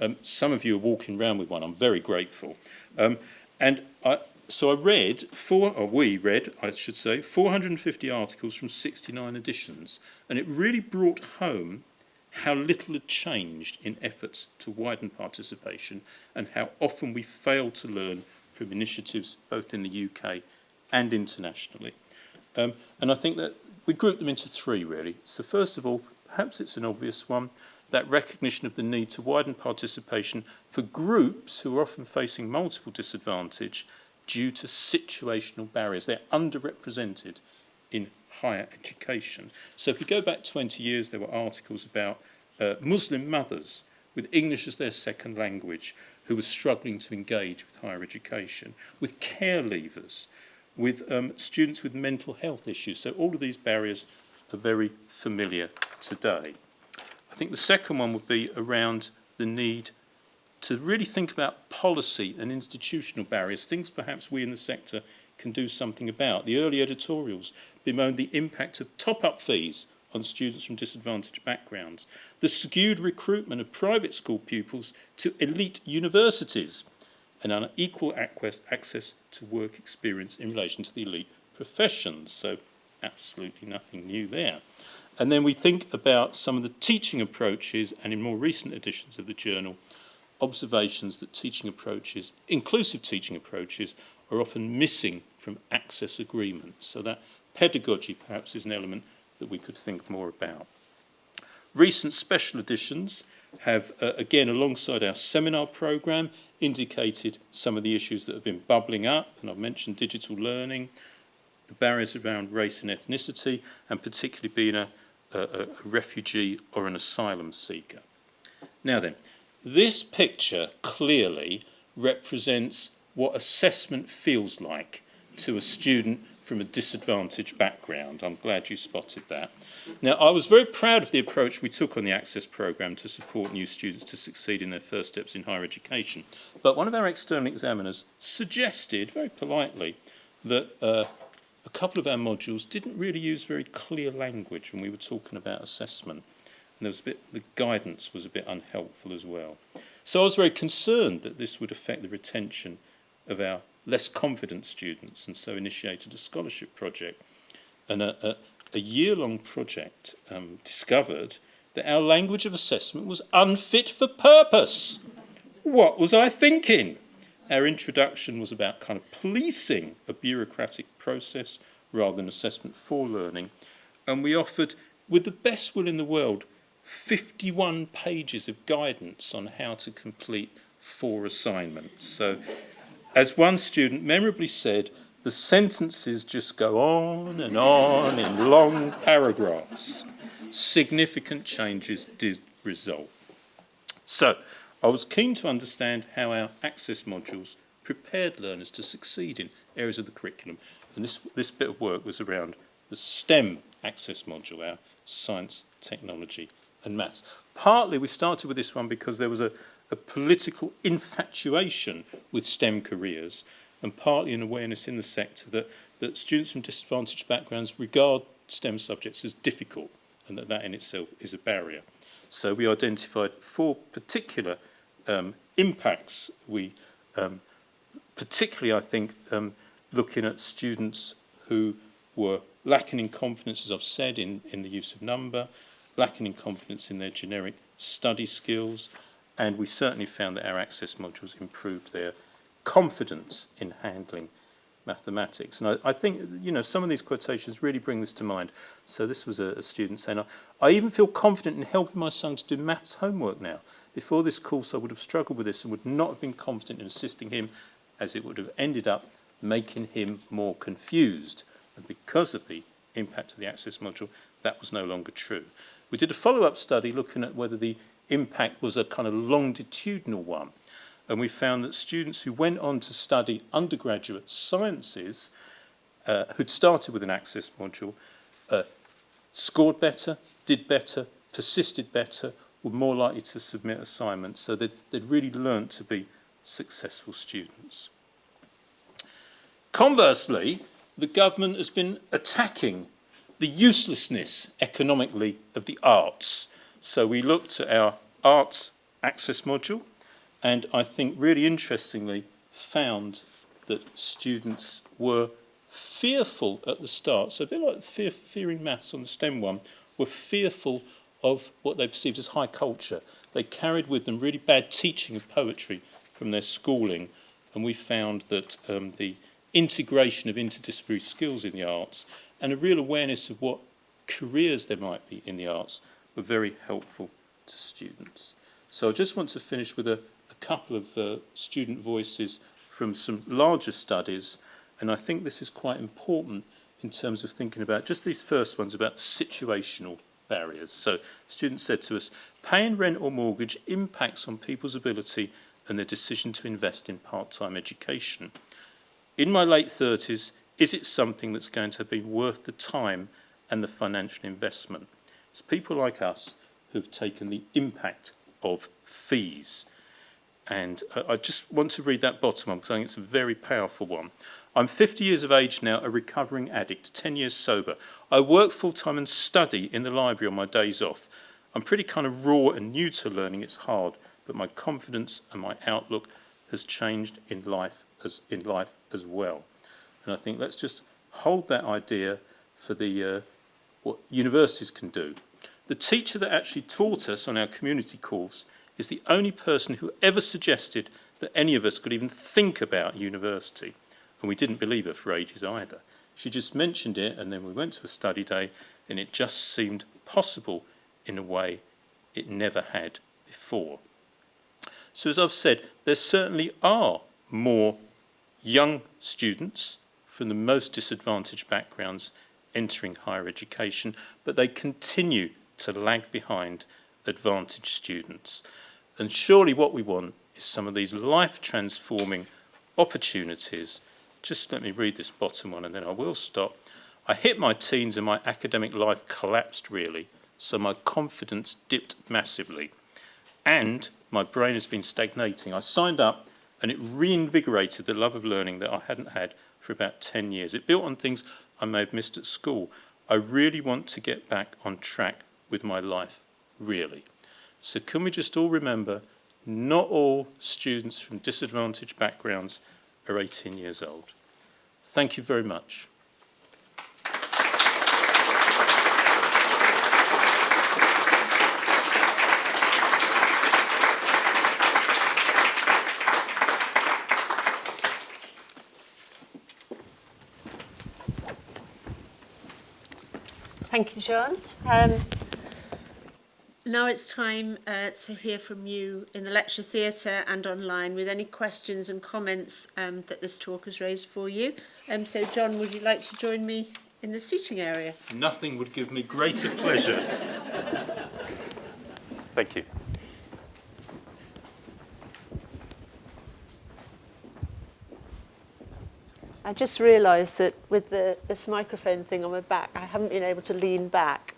Um, some of you are walking around with one. I'm very grateful. Um, and I, so I read, four, or we read, I should say, 450 articles from 69 editions, and it really brought home how little had changed in efforts to widen participation and how often we fail to learn from initiatives both in the UK and internationally. Um, and I think that we group them into three really. So first of all, perhaps it's an obvious one, that recognition of the need to widen participation for groups who are often facing multiple disadvantage due to situational barriers. They're underrepresented in higher education. So if we go back 20 years, there were articles about uh, Muslim mothers with English as their second language who were struggling to engage with higher education, with care leavers, with um, students with mental health issues. So all of these barriers are very familiar today. I think the second one would be around the need to really think about policy and institutional barriers, things perhaps we in the sector can do something about. The early editorials bemoaned the impact of top-up fees on students from disadvantaged backgrounds, the skewed recruitment of private school pupils to elite universities, and unequal access to work experience in relation to the elite professions. So absolutely nothing new there. And then we think about some of the teaching approaches and in more recent editions of the journal, observations that teaching approaches, inclusive teaching approaches, are often missing from access agreements. So that pedagogy perhaps is an element that we could think more about. Recent special editions have, uh, again, alongside our seminar programme, indicated some of the issues that have been bubbling up, and I've mentioned digital learning, the barriers around race and ethnicity, and particularly being a, a, a refugee or an asylum seeker. Now then, this picture clearly represents what assessment feels like to a student from a disadvantaged background. I'm glad you spotted that. Now, I was very proud of the approach we took on the Access programme to support new students to succeed in their first steps in higher education. But one of our external examiners suggested, very politely, that uh, a couple of our modules didn't really use very clear language when we were talking about assessment. And there was a bit, the guidance was a bit unhelpful as well. So I was very concerned that this would affect the retention of our less confident students and so initiated a scholarship project. And a, a, a year-long project um, discovered that our language of assessment was unfit for purpose. What was I thinking? Our introduction was about kind of policing a bureaucratic process rather than assessment for learning. And we offered, with the best will in the world, 51 pages of guidance on how to complete four assignments. So as one student memorably said, the sentences just go on and on in long paragraphs. Significant changes did result. So, I was keen to understand how our access modules prepared learners to succeed in areas of the curriculum. And this, this bit of work was around the STEM access module, our science, technology and maths. Partly we started with this one because there was a, a political infatuation with STEM careers and partly an awareness in the sector that, that students from disadvantaged backgrounds regard STEM subjects as difficult and that that in itself is a barrier. So we identified four particular um, impacts we um, particularly I think um, looking at students who were lacking in confidence as I've said in, in the use of number, lacking in confidence in their generic study skills, and we certainly found that our access modules improved their confidence in handling mathematics. And I, I, think, you know, some of these quotations really bring this to mind. So this was a, a student saying, I, I even feel confident in helping my son to do maths homework now. Before this course, I would have struggled with this and would not have been confident in assisting him as it would have ended up making him more confused. And because of the impact of the access module, that was no longer true. We did a follow-up study looking at whether the impact was a kind of longitudinal one. And we found that students who went on to study undergraduate sciences, uh, who'd started with an access module, uh, scored better, did better, persisted better, were more likely to submit assignments. So they'd, they'd really learned to be successful students. Conversely, the government has been attacking the uselessness economically of the arts. So we looked at our arts access module and I think really interestingly found that students were fearful at the start, so a bit like fear, fearing maths on the STEM one, were fearful of what they perceived as high culture. They carried with them really bad teaching of poetry from their schooling. And we found that um, the integration of interdisciplinary skills in the arts and a real awareness of what careers there might be in the arts were very helpful to students. So I just want to finish with a, a couple of uh, student voices from some larger studies and I think this is quite important in terms of thinking about just these first ones about situational barriers. So students said to us, paying rent or mortgage impacts on people's ability and their decision to invest in part-time education. In my late 30s, is it something that's going to be worth the time and the financial investment? It's people like us who've taken the impact of fees. And uh, I just want to read that bottom one because I think it's a very powerful one. I'm 50 years of age now, a recovering addict, 10 years sober. I work full-time and study in the library on my days off. I'm pretty kind of raw and new to learning, it's hard, but my confidence and my outlook has changed in life as, in life as well. And I think let's just hold that idea for the, uh, what universities can do. The teacher that actually taught us on our community course is the only person who ever suggested that any of us could even think about university. And we didn't believe her for ages either. She just mentioned it and then we went to a study day and it just seemed possible in a way it never had before. So as I've said, there certainly are more young students from the most disadvantaged backgrounds entering higher education, but they continue to lag behind advantaged students. And surely what we want is some of these life-transforming opportunities. Just let me read this bottom one and then I will stop. I hit my teens and my academic life collapsed really, so my confidence dipped massively. And my brain has been stagnating. I signed up and it reinvigorated the love of learning that I hadn't had for about 10 years. It built on things I may have missed at school. I really want to get back on track with my life, really. So can we just all remember, not all students from disadvantaged backgrounds are 18 years old. Thank you very much. Thank you, John. Um, now it's time uh, to hear from you in the lecture theatre and online with any questions and comments um, that this talk has raised for you. Um, so, John, would you like to join me in the seating area? Nothing would give me greater pleasure. Thank you. I just realised that with the, this microphone thing on my back, I haven't been able to lean back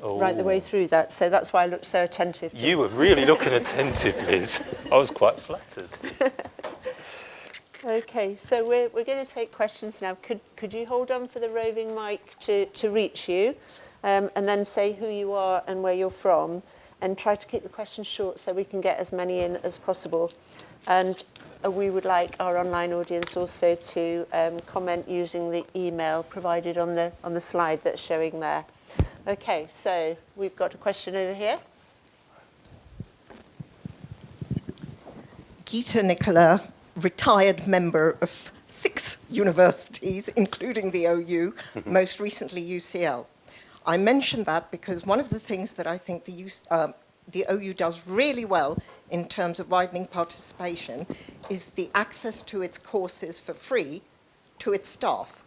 oh. right the way oh. through that. So that's why I looked so attentive. You were really looking attentive, Liz. I was quite flattered. okay, so we're, we're going to take questions now. Could, could you hold on for the roving mic to, to reach you? Um, and then say who you are and where you're from and try to keep the questions short so we can get as many in as possible. And uh, we would like our online audience also to um, comment using the email provided on the, on the slide that's showing there. Okay, so we've got a question over here. Gita Nicola, retired member of six universities, including the OU, most recently UCL. I mention that because one of the things that I think the, uh, the OU does really well in terms of widening participation is the access to its courses for free to its staff.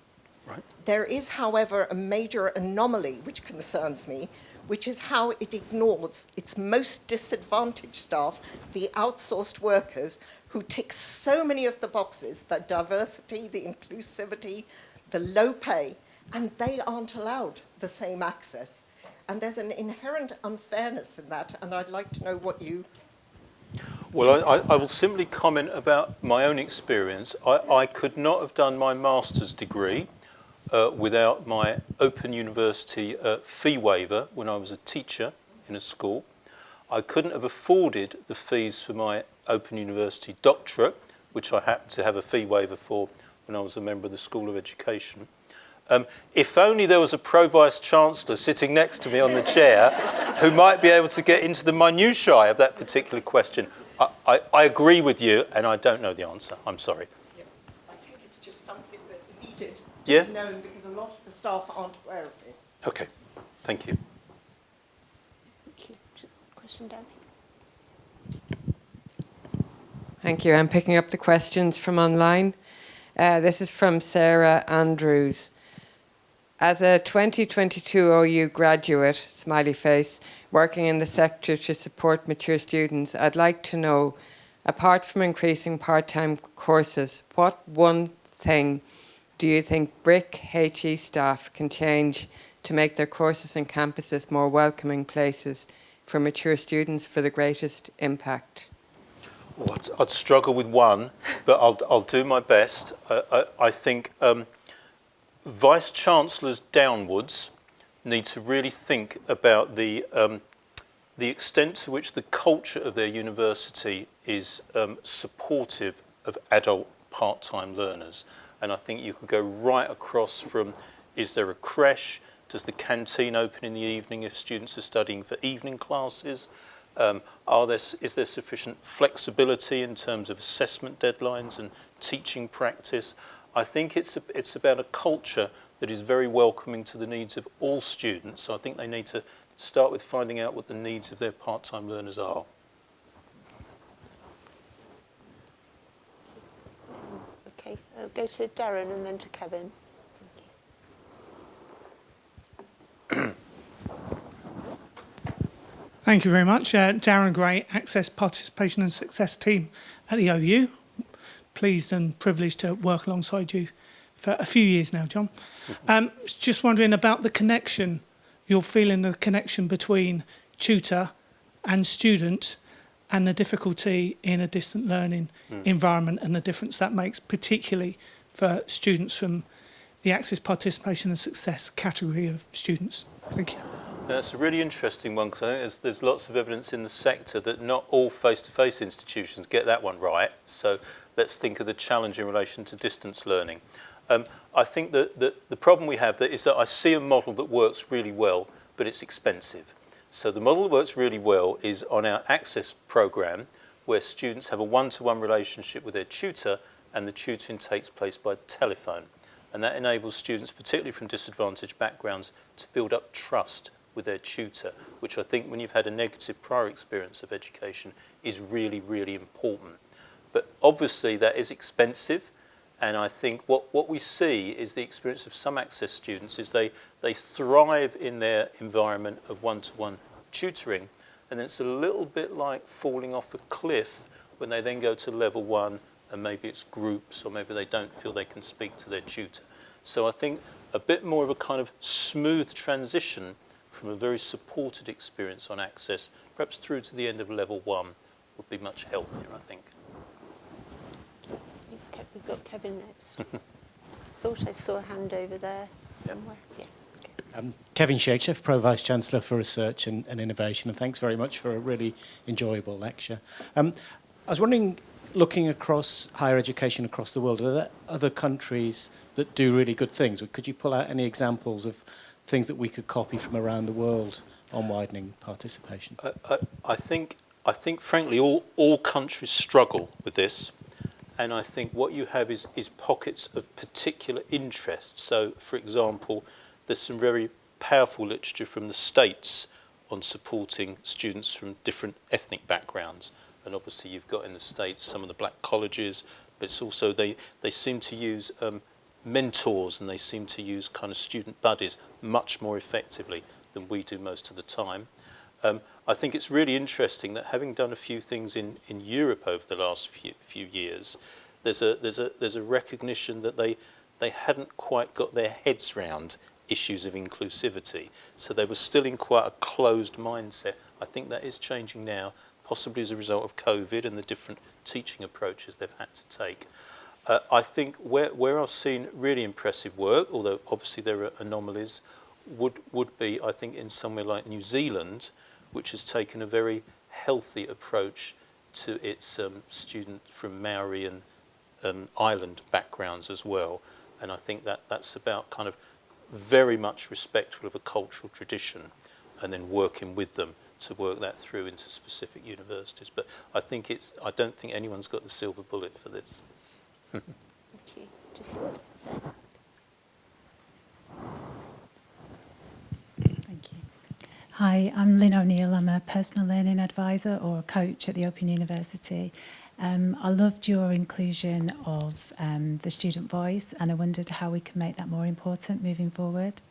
Right. There is, however, a major anomaly which concerns me, which is how it ignores its most disadvantaged staff, the outsourced workers, who tick so many of the boxes, the diversity, the inclusivity, the low pay, and they aren't allowed the same access. And there's an inherent unfairness in that, and I'd like to know what you well, I, I, will simply comment about my own experience. I, I could not have done my master's degree uh, without my Open University uh, fee waiver when I was a teacher in a school. I couldn't have afforded the fees for my Open University doctorate, which I happened to have a fee waiver for when I was a member of the School of Education. Um, if only there was a Pro-Vice Chancellor sitting next to me on the chair who might be able to get into the minutiae of that particular question. I, I, I agree with you, and I don't know the answer. I'm sorry. Yeah, I think it's just something that needed to be known because a lot of the staff aren't aware of it. Okay, thank you. Thank you. Question down Thank you. I'm picking up the questions from online. Uh, this is from Sarah Andrews. As a 2022 OU graduate, smiley face, working in the sector to support mature students, I'd like to know, apart from increasing part-time courses, what one thing do you think BRIC HE staff can change to make their courses and campuses more welcoming places for mature students for the greatest impact? Well, I'd, struggle with one, but I'll, I'll do my best. Uh, I, I think um, vice chancellors downwards need to really think about the um, the extent to which the culture of their university is um, supportive of adult part-time learners. And I think you could go right across from, is there a creche? Does the canteen open in the evening if students are studying for evening classes? Um, are there, is there sufficient flexibility in terms of assessment deadlines and teaching practice? I think it's, a, it's about a culture that is very welcoming to the needs of all students. So I think they need to start with finding out what the needs of their part-time learners are. Okay, I'll go to Darren and then to Kevin. Thank you very much. Uh, Darren Gray, Access Participation and Success Team at the OU. Pleased and privileged to work alongside you for a few years now, John. Um, just wondering about the connection, you're feeling the connection between tutor and student and the difficulty in a distant learning environment and the difference that makes, particularly for students from the Access Participation and Success category of students. Thank you. That's a really interesting one because I think there's, lots of evidence in the sector that not all face-to-face institutions get that one right. So let's think of the challenge in relation to distance learning. Um, I think that, that the problem we have that is that I see a model that works really well, but it's expensive. So the model that works really well is on our access program, where students have a one-to-one relationship with their tutor, and the tutoring takes place by telephone. And that enables students, particularly from disadvantaged backgrounds, to build up trust with their tutor, which I think when you've had a negative prior experience of education is really, really important. But obviously that is expensive. And I think what, what we see is the experience of some access students is they, they thrive in their environment of one-to-one tutoring. And it's a little bit like falling off a cliff when they then go to level one and maybe it's groups or maybe they don't feel they can speak to their tutor. So I think a bit more of a kind of smooth transition from a very supported experience on access, perhaps through to the end of level one, would be much healthier, I think. Ke- We've got Kevin next. Thought I saw a hand over there somewhere. Yeah. okay. Um, Kevin Shakesheff, Pro Vice Chancellor for Research and, and Innovation, and thanks very much for a really enjoyable lecture. Um, I was wondering, looking across higher education across the world, are there other countries that do really good things? Could you pull out any examples of things that we could copy from around the world on widening participation? I, I, I think, I think, frankly, all, all countries struggle with this. And I think what you have is, is pockets of particular interest. So, for example, there's some very powerful literature from the States on supporting students from different ethnic backgrounds. And obviously you've got in the States some of the black colleges, but it's also they, they seem to use um, mentors and they seem to use kind of student buddies much more effectively than we do most of the time. Um, I think it's really interesting that having done a few things in, in Europe over the last few, few years, there's a, there's, a, there's a recognition that they, they hadn't quite got their heads round issues of inclusivity. So they were still in quite a closed mindset. I think that is changing now, possibly as a result of COVID and the different teaching approaches they've had to take. Uh, I think where, where I've seen really impressive work, although obviously there are anomalies, would, would be, I think, in somewhere like New Zealand, which has taken a very healthy approach to its um, students from Maori and um, island backgrounds as well. And I think that that's about kind of very much respectful of a cultural tradition and then working with them to work that through into specific universities. But I think it's, I don't think anyone's got the silver bullet for this okay, just. Hi, I'm Lynn O'Neill. I'm a personal learning advisor or coach at the Open University. Um, I loved your inclusion of um, the student voice and I wondered how we can make that more important moving forward.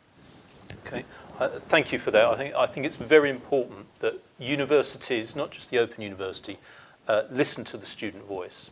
Okay, uh, thank you for that. I think, I think it's very important that universities, not just the Open University, uh, listen to the student voice.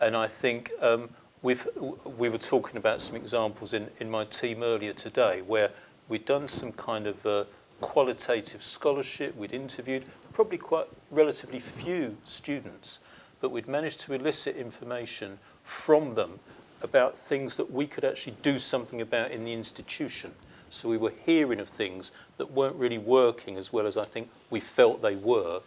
And I think um, we've we were talking about some examples in in my team earlier today where we'd done some kind of uh, qualitative scholarship. We'd interviewed probably quite relatively few students, but we'd managed to elicit information from them about things that we could actually do something about in the institution. So we were hearing of things that weren't really working as well as I think we felt they were.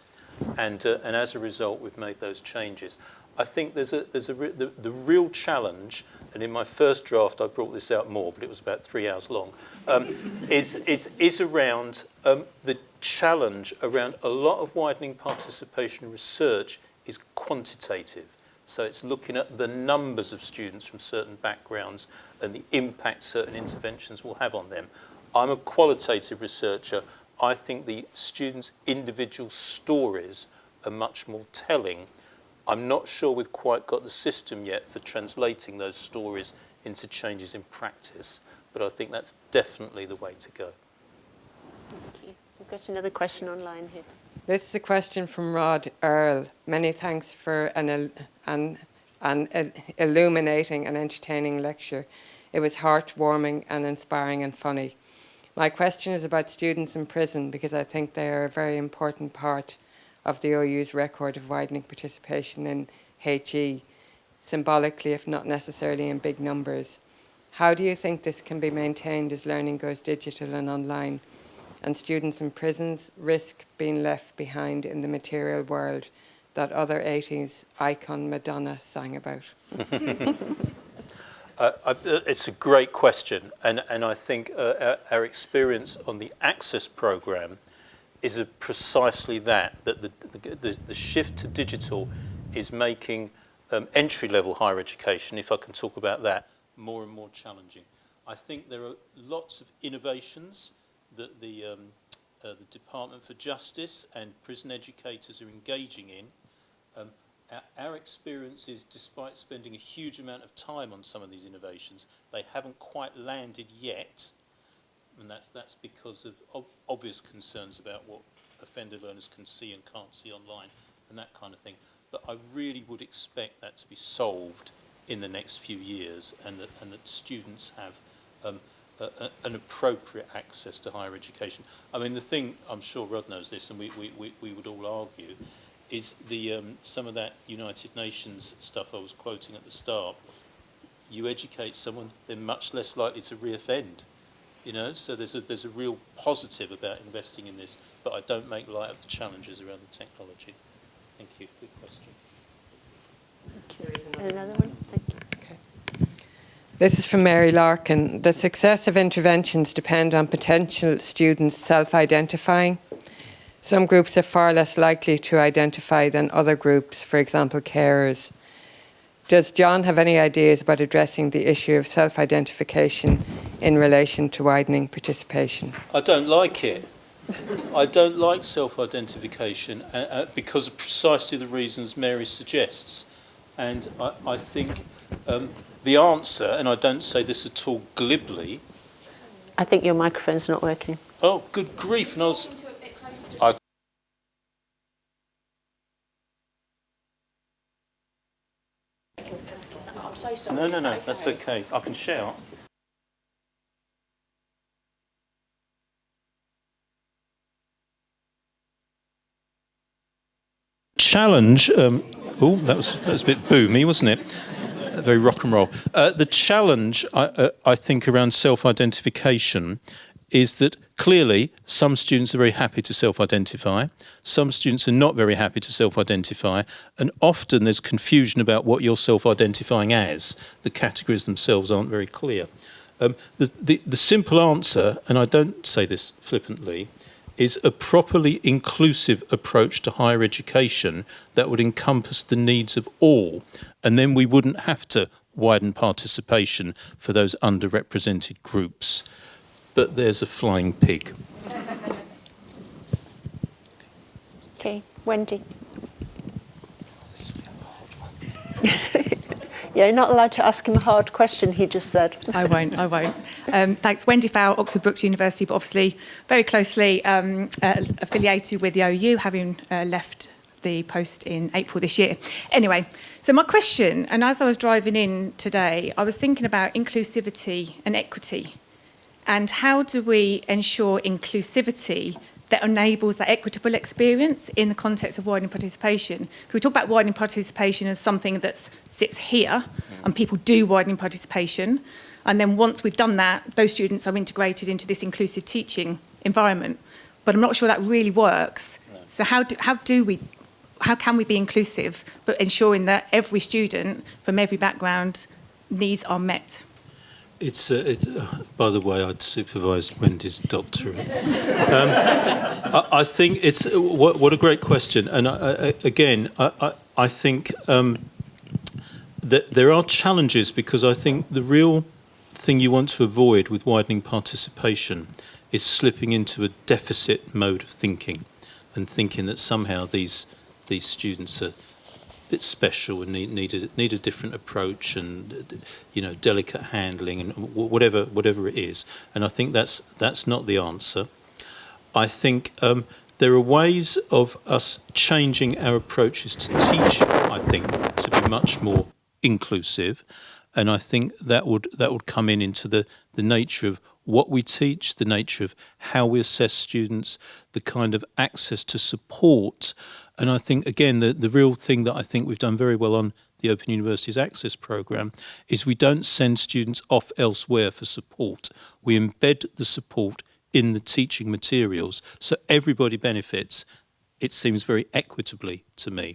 And, uh, and as a result, we've made those changes. I think there's a, there's a re the, the real challenge, and in my first draft I brought this out more, but it was about three hours long, um, is, is, is around um, the challenge around a lot of widening participation research is quantitative. So it's looking at the numbers of students from certain backgrounds and the impact certain interventions will have on them. I'm a qualitative researcher. I think the students' individual stories are much more telling I'm not sure we've quite got the system yet for translating those stories into changes in practice, but I think that's definitely the way to go. Thank you. We've got another question online here. This is a question from Rod Earl. Many thanks for an, an, an illuminating and entertaining lecture. It was heartwarming and inspiring and funny. My question is about students in prison because I think they are a very important part of the OU's record of widening participation in HE, symbolically if not necessarily in big numbers. How do you think this can be maintained as learning goes digital and online? and students in prisons risk being left behind in the material world that other 80s icon Madonna sang about? uh, uh, it's a great question, and, and I think uh, our, our, experience on the Access programme is precisely that, that the, the, the, shift to digital is making um, entry-level higher education, if I can talk about that, more and more challenging. I think there are lots of innovations that the, um, uh, the Department for Justice and prison educators are engaging in. Um, our, our experience is, despite spending a huge amount of time on some of these innovations, they haven't quite landed yet, and that's, that's because of ob obvious concerns about what offender learners can see and can't see online and that kind of thing. But I really would expect that to be solved in the next few years and that, and that students have um, a, an appropriate access to higher education. I mean, the thing, I'm sure Rod knows this, and we, we, we, we would all argue, is the um, some of that United Nations stuff I was quoting at the start. You educate someone, they're much less likely to reoffend. You know, so there's a, there's a real positive about investing in this, but I don't make light of the challenges around the technology. Thank you. Good question. Thank you. Another one? Thank you. This is from Mary Larkin. The success of interventions depend on potential students self-identifying. Some groups are far less likely to identify than other groups, for example, carers. Does John have any ideas about addressing the issue of self-identification in relation to widening participation? I don't like it. I don't like self-identification uh, uh, because of precisely the reasons Mary suggests. And I, I think um, the answer, and I don't say this at all glibly. I think your microphone's not working. Oh, good grief. And I was, No, no, no, that's okay. I can shout. Challenge. Um, oh, that was that was a bit boomy, wasn't it? very rock and roll. Uh, the challenge, I, uh, I think, around self-identification is that clearly some students are very happy to self-identify, some students are not very happy to self-identify, and often there's confusion about what you're self-identifying as. The categories themselves aren't very clear. Um, the, the, the simple answer, and I don't say this flippantly, is a properly inclusive approach to higher education that would encompass the needs of all. And then we wouldn't have to widen participation for those underrepresented groups. But there's a flying pig. Okay, Wendy. yeah, you're not allowed to ask him a hard question, he just said. I won't, I won't. Um, thanks. Wendy Fowle, Oxford Brookes University, but obviously very closely um, uh, affiliated with the OU, having uh, left the post in April this year. Anyway, so my question, and as I was driving in today, I was thinking about inclusivity and equity. And how do we ensure inclusivity that enables that equitable experience in the context of widening participation? Because we talk about widening participation as something that sits here, and people do widening participation. And then once we've done that, those students are integrated into this inclusive teaching environment. But I'm not sure that really works. So how do, how do we, how can we be inclusive, but ensuring that every student from every background needs are met? It's, uh, it, uh, by the way, I'd supervised Wendy's doctorate. um, I, I think it's, uh, what, what a great question. And I, I, again, I, I, I think um, that there are challenges because I think the real thing you want to avoid with widening participation is slipping into a deficit mode of thinking and thinking that somehow these, these students are bit special and need, need, a, need a different approach and you know delicate handling and whatever whatever it is. And I think that's that's not the answer. I think um, there are ways of us changing our approaches to teaching I think to be much more inclusive and I think that would that would come in into the the nature of what we teach, the nature of how we assess students, the kind of access to support and I think, again, the, the real thing that I think we've done very well on the Open Universities Access Programme is we don't send students off elsewhere for support. We embed the support in the teaching materials so everybody benefits. It seems very equitably to me.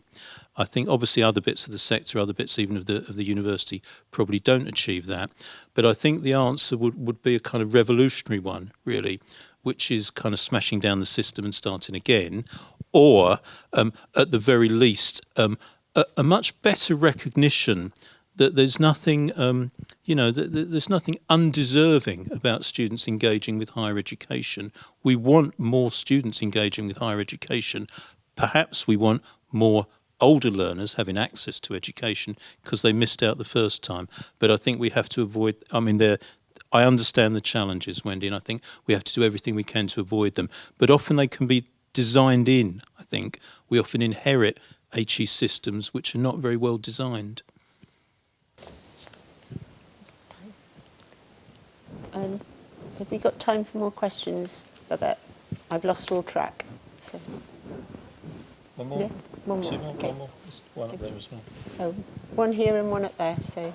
I think obviously other bits of the sector, other bits even of the of the university probably don't achieve that. But I think the answer would, would be a kind of revolutionary one, really, which is kind of smashing down the system and starting again, or um, at the very least, um, a, a, much better recognition that there's nothing, um, you know, there's nothing undeserving about students engaging with higher education. We want more students engaging with higher education. Perhaps we want more older learners having access to education because they missed out the first time. But I think we have to avoid, I mean, I understand the challenges, Wendy, and I think we have to do everything we can to avoid them. But often they can be designed in, I think. We often inherit HE systems which are not very well designed. Um, have we got time for more questions, Babette? I've lost all track. So. One more? Yeah, one more. More? Okay. One more? There's one up there as well. Oh, one here and one up there, so.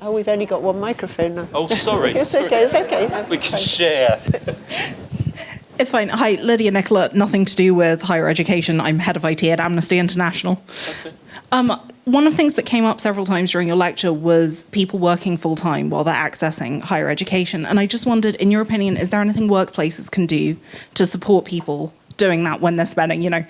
Oh, we've only got one microphone now. Oh, sorry. it's okay, it's okay. No, We can fine. share. It's fine. Hi, Lydia Nicola. Nothing to do with higher education. I'm head of IT at Amnesty International. Okay. Um, one of the things that came up several times during your lecture was people working full time while they're accessing higher education. And I just wondered, in your opinion, is there anything workplaces can do to support people doing that when they're spending, you know,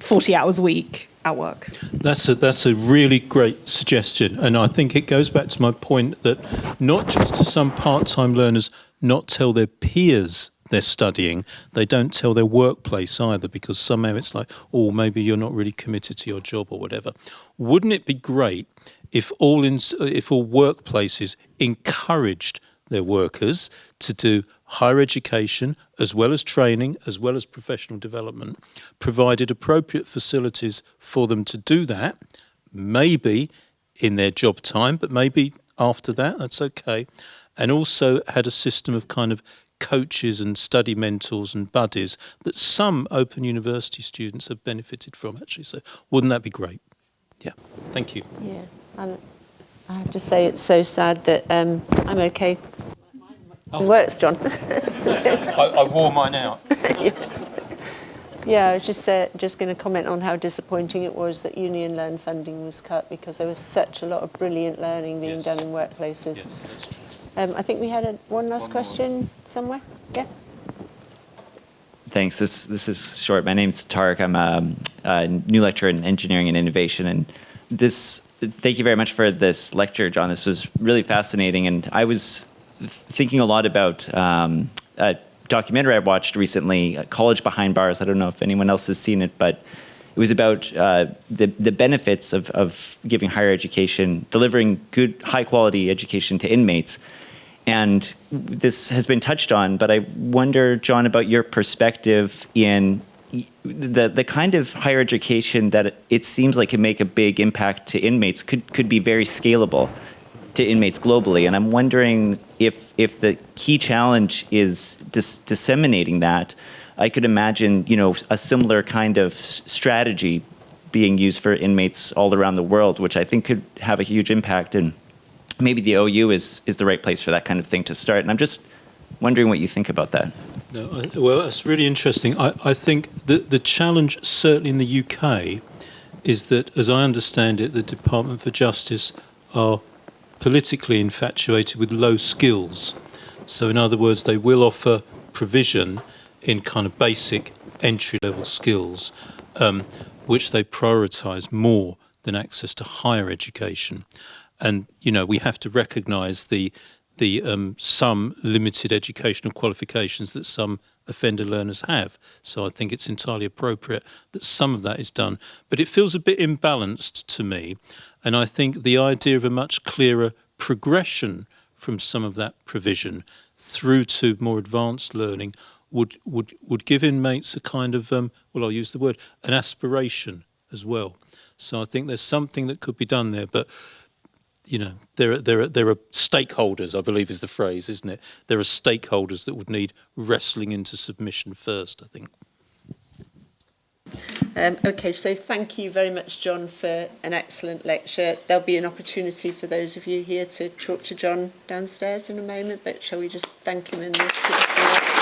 40 hours a week at work? That's a, that's a really great suggestion. And I think it goes back to my point that not just to some part-time learners not tell their peers they're studying, they don't tell their workplace either because somehow it's like, oh, maybe you're not really committed to your job or whatever. Wouldn't it be great if all in, if all workplaces encouraged their workers to do higher education as well as training as well as professional development, provided appropriate facilities for them to do that, maybe in their job time, but maybe after that, that's okay, and also had a system of kind of coaches and study mentors and buddies that some Open University students have benefited from actually. So wouldn't that be great? Yeah, thank you. Yeah, and I have to say it's so sad that um, I'm okay. It works, John. I, I wore mine out. yeah, I was just uh, just going to comment on how disappointing it was that Union Learn funding was cut because there was such a lot of brilliant learning being Yes. done in workplaces. Yes, that's true. Um, I think we had a, one last One more. question somewhere. Yeah. Thanks. This this is short. My name's Tarek. I'm a, a new lecturer in engineering and innovation, and this. Thank you very much for this lecture, John. This was really fascinating, and I was thinking a lot about um, uh, documentary I watched recently, uh, College Behind Bars. I don't know if anyone else has seen it, but it was about uh, the, the benefits of, of giving higher education, delivering good, high quality education to inmates. And this has been touched on, but I wonder, John, about your perspective in the the kind of higher education that it seems like can make a big impact to inmates could could be very scalable to inmates globally. And I'm wondering if if the key challenge is dis disseminating that. I could imagine, you know, a similar kind of strategy being used for inmates all around the world, which I think could have a huge impact. And maybe the OU is is the right place for that kind of thing to start. And I'm just wondering what you think about that. No, I, well, that's really interesting. I, I think the the challenge, certainly in the UK, is that, as I understand it, the Department for Justice are politically infatuated with low skills. So, in other words, they will offer provision in kind of basic entry level skills, um, which they prioritise more than access to higher education. And you know, we have to recognise the the um, some limited educational qualifications that some offender learners have. So I think it's entirely appropriate that some of that is done. But it feels a bit imbalanced to me. And I think the idea of a much clearer progression from some of that provision through to more advanced learning would, would, would give inmates a kind of, um, well, I'll use the word, an aspiration as well. So I think there's something that could be done there. But you know, there are, there are there are stakeholders, I believe is the phrase, isn't it? There are stakeholders that would need wrestling into submission first, I think. Um, okay, so thank you very much, John, for an excellent lecture. There'll be an opportunity for those of you here to talk to John downstairs in a moment, but shall we just thank him in the